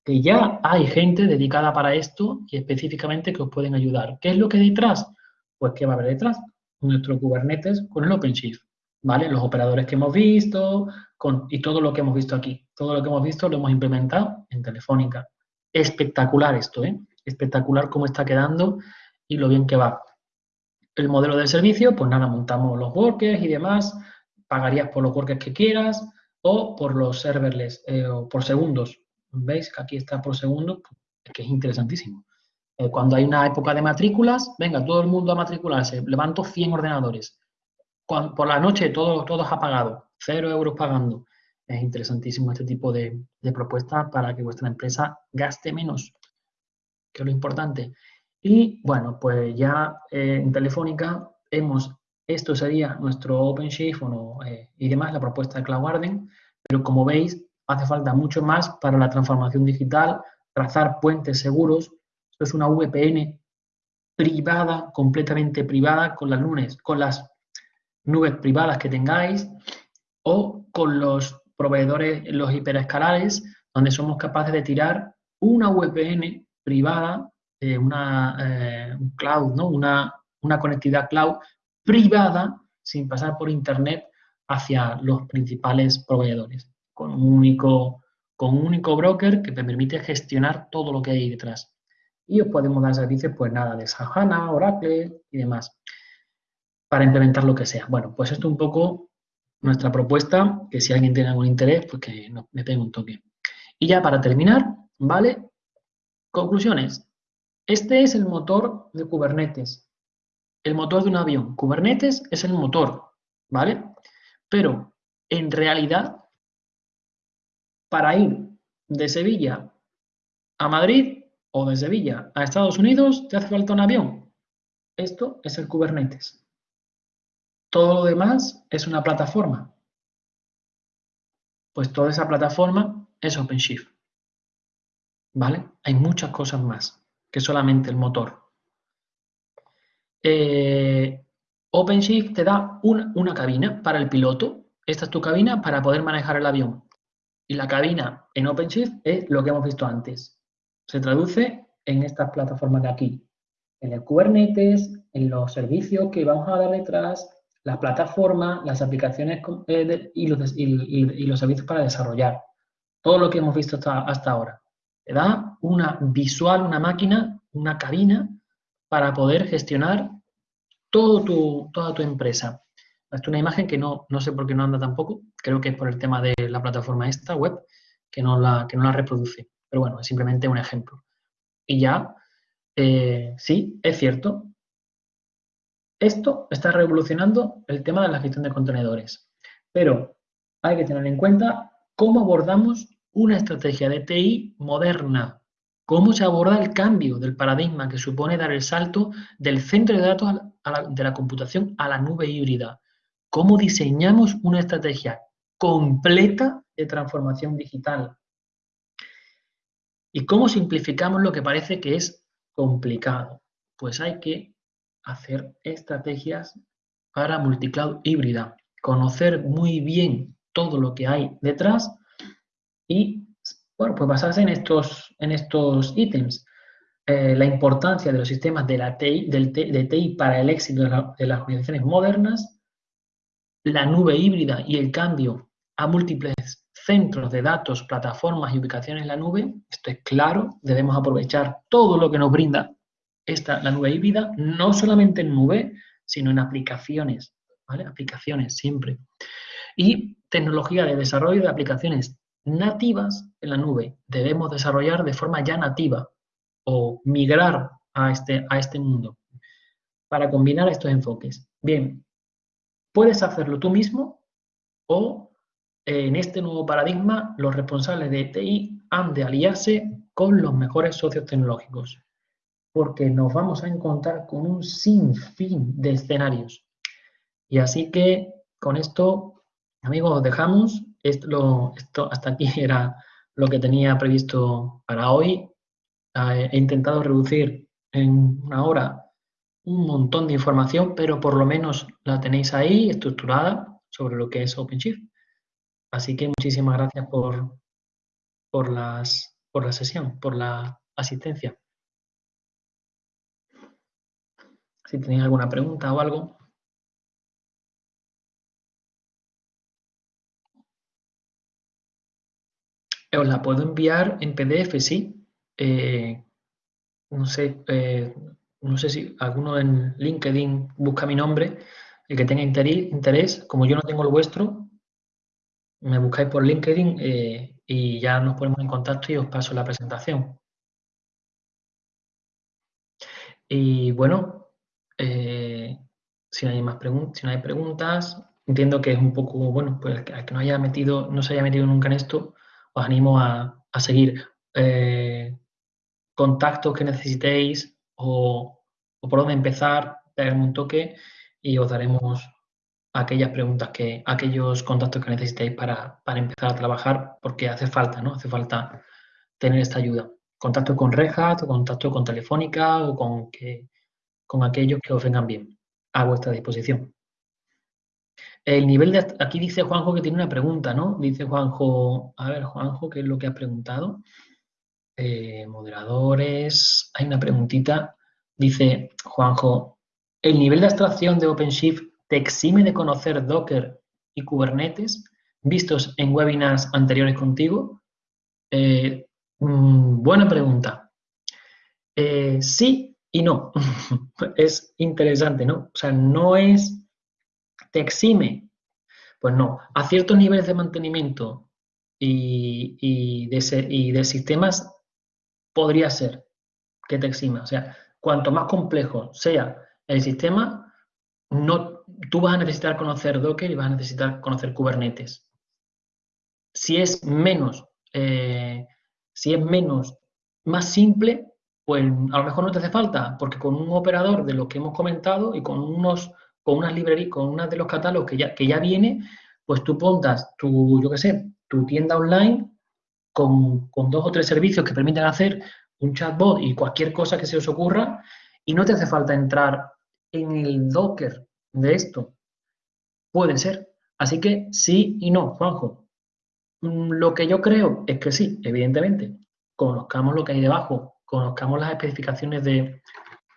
Que ya hay gente dedicada para esto y específicamente que os pueden ayudar. ¿Qué es lo que hay detrás? Pues ¿qué va a haber detrás? Nuestro Kubernetes con el OpenShift. ¿Vale? Los operadores que hemos visto con, y todo lo que hemos visto aquí. Todo lo que hemos visto lo hemos implementado en Telefónica. Espectacular esto, ¿eh? Espectacular cómo está quedando y lo bien que va. El modelo de servicio, pues nada, montamos los workers y demás, pagarías por los workers que quieras o por los serverless eh, o por segundos. ¿Veis que aquí está por segundo? Es que es interesantísimo. Eh, cuando hay una época de matrículas, venga, todo el mundo a matricularse, levanto 100 ordenadores por la noche todo, todos apagados, cero euros pagando. Es interesantísimo este tipo de, propuestas para que vuestra empresa gaste menos, que es lo importante. Y bueno, pues ya eh, en Telefónica hemos, esto sería nuestro OpenShift eh, y demás, la propuesta de Cloud Garden, pero como veis, hace falta mucho más para la transformación digital, trazar puentes seguros. Esto es una VPN privada, completamente privada, con las lunes, con las nubes privadas que tengáis o con los proveedores, los hiperescalares, donde somos capaces de tirar una VPN privada, eh, una eh, cloud, ¿no? Una, una conectividad cloud privada sin pasar por internet hacia los principales proveedores, con un único, con un único broker que te permite gestionar todo lo que hay detrás. Y os podemos dar servicios, pues nada, de Sahana, Oracle y demás para implementar lo que sea. Bueno, pues esto es un poco nuestra propuesta, que si alguien tiene algún interés, pues que me pegue un toque. Y ya para terminar, ¿vale? Conclusiones. Este es el motor de Kubernetes, el motor de un avión. Kubernetes es el motor, ¿vale? Pero en realidad, para ir de Sevilla a Madrid o de Sevilla a Estados Unidos, te hace falta un avión. Esto es el Kubernetes. Todo lo demás es una plataforma. Pues toda esa plataforma es OpenShift. ¿Vale? Hay muchas cosas más que solamente el motor. Eh, OpenShift te da una, cabina para el piloto. Esta es tu cabina para poder manejar el avión. Y la cabina en OpenShift es lo que hemos visto antes. Se traduce en estas plataformas de aquí. En el Kubernetes, en los servicios que vamos a dar detrás, las plataformas, las aplicaciones eh, y, los, servicios para desarrollar. Todo lo que hemos visto hasta, ahora. Te da una visual, una máquina una cabina para poder gestionar todo tu, toda tu empresa. Esta es una imagen que no, no sé por qué no anda tampoco, creo que es por el tema de la plataforma esta web, que no la, que no la reproduce. Pero bueno, es simplemente un ejemplo. Y ya, eh, sí, es cierto, esto está revolucionando el tema de la gestión de contenedores. Pero hay que tener en cuenta cómo abordamos una estrategia de TI moderna, cómo se aborda el cambio del paradigma que supone dar el salto del centro de datos de la computación a la nube híbrida, cómo diseñamos una estrategia completa de transformación digital y cómo simplificamos lo que parece que es complicado. Pues hay que hacer estrategias para multicloud híbrida, conocer muy bien todo lo que hay detrás y, bueno, pues basarse en estos, en estos ítems. Eh, la importancia de los sistemas de, la TI, de TI para el éxito de, de las organizaciones modernas, la nube híbrida y el cambio a múltiples centros de datos, plataformas y ubicaciones en la nube, esto es claro, debemos aprovechar todo lo que nos brinda esta, la nube híbrida, no solamente en nube, sino en aplicaciones, ¿vale? Aplicaciones siempre. Y tecnología de desarrollo de aplicaciones nativas en la nube. Debemos desarrollar de forma ya nativa o migrar a este, a este mundo para combinar estos enfoques. Bien, puedes hacerlo tú mismo o en este nuevo paradigma los responsables de TI han de aliarse con los mejores socios tecnológicos porque nos vamos a encontrar con un sinfín de escenarios. Y así que con esto, amigos, dejamos. Esto, esto hasta aquí era lo que tenía previsto para hoy. He intentado reducir en una hora un montón de información, pero por lo menos la tenéis ahí estructurada sobre lo que es OpenShift. Así que muchísimas gracias por, por, las, por la sesión, por la asistencia. Si tenéis alguna pregunta o algo. Os la puedo enviar en PDF, sí. Eh, no sé, eh, no sé si alguno en LinkedIn busca mi nombre, el que tenga interés, como yo no tengo el vuestro, me buscáis por LinkedIn eh, y ya nos ponemos en contacto y os paso la presentación. Y bueno, eh, si no hay más preguntas, si no hay preguntas, entiendo que es un poco, bueno, pues que, que no haya metido, no se haya metido nunca en esto, os animo a, seguir eh, contactos que necesitéis o, por dónde empezar, pegarme un toque y os daremos aquellas preguntas que, aquellos contactos que necesitéis para, para, empezar a trabajar, porque hace falta, ¿no? Hace falta tener esta ayuda. Contacto con Rejas, contacto con Telefónica o con que con aquellos que os vengan bien a vuestra disposición. El nivel de... Aquí dice Juanjo que tiene una pregunta, ¿no? Dice Juanjo... A ver, Juanjo, ¿qué es lo que has preguntado? Eh, moderadores... Hay una preguntita. Dice Juanjo, ¿el nivel de abstracción de OpenShift te exime de conocer Docker y Kubernetes vistos en webinars anteriores contigo? Eh, mm, buena pregunta. Eh, sí y no, es interesante, ¿no? O sea, no es, te exime, pues no, a ciertos niveles de mantenimiento y, de, y de sistemas podría ser que te exima. O sea, cuanto más complejo sea el sistema, no, tú vas a necesitar conocer Docker y vas a necesitar conocer Kubernetes. Si es menos, eh, si es menos, más simple, pues a lo mejor no te hace falta, porque con un operador de lo que hemos comentado y con unos con unas librerías, con unas de los catálogos que ya, que ya viene, pues tú pontas tu, yo qué sé, tu tienda online con, dos o tres servicios que permiten hacer un chatbot y cualquier cosa que se os ocurra y no te hace falta entrar en el Docker de esto. Puede ser. Así que sí y no, Juanjo. Mm, lo que yo creo es que sí, evidentemente. Conozcamos lo que hay debajo conozcamos las especificaciones de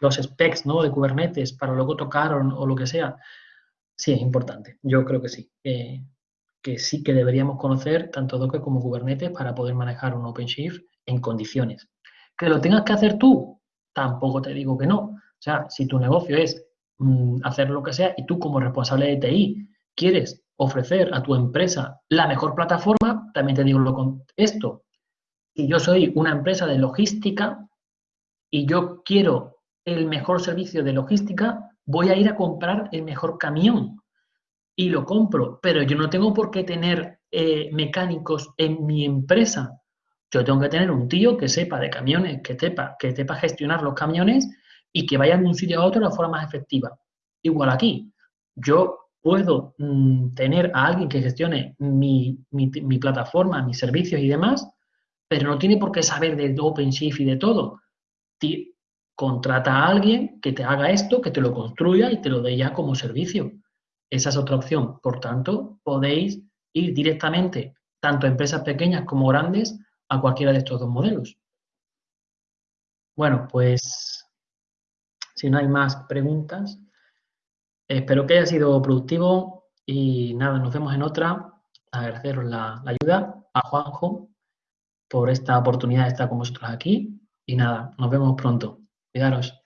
los specs ¿no? de Kubernetes para luego tocar o, lo que sea, sí es importante. Yo creo que sí. que sí que deberíamos conocer tanto Docker como Kubernetes para poder manejar un OpenShift en condiciones. Que lo tengas que hacer tú, tampoco te digo que no. O sea, si tu negocio es mm, hacer lo que sea y tú como responsable de TI quieres ofrecer a tu empresa la mejor plataforma, también te digo lo con esto. Si yo soy una empresa de logística y yo quiero el mejor servicio de logística, voy a ir a comprar el mejor camión y lo compro, pero yo no tengo por qué tener eh, mecánicos en mi empresa. Yo tengo que tener un tío que sepa de camiones, que sepa, que sepa gestionar los camiones y que vayan de un sitio a otro de la forma más efectiva. Igual aquí, yo puedo mm, tener a alguien que gestione mi, plataforma, mis servicios y demás, pero no tiene por qué saber de OpenShift y de todo. contrata a alguien que te haga esto, que te lo construya y te lo dé ya como servicio. Esa es otra opción. Por tanto, podéis ir directamente, tanto a empresas pequeñas como grandes, a cualquiera de estos dos modelos. Bueno, pues si no hay más preguntas, espero que haya sido productivo y nada, nos vemos en otra. Agradeceros la, la ayuda a Juanjo por esta oportunidad de estar con vosotros aquí y nada, nos vemos pronto. Cuidaros.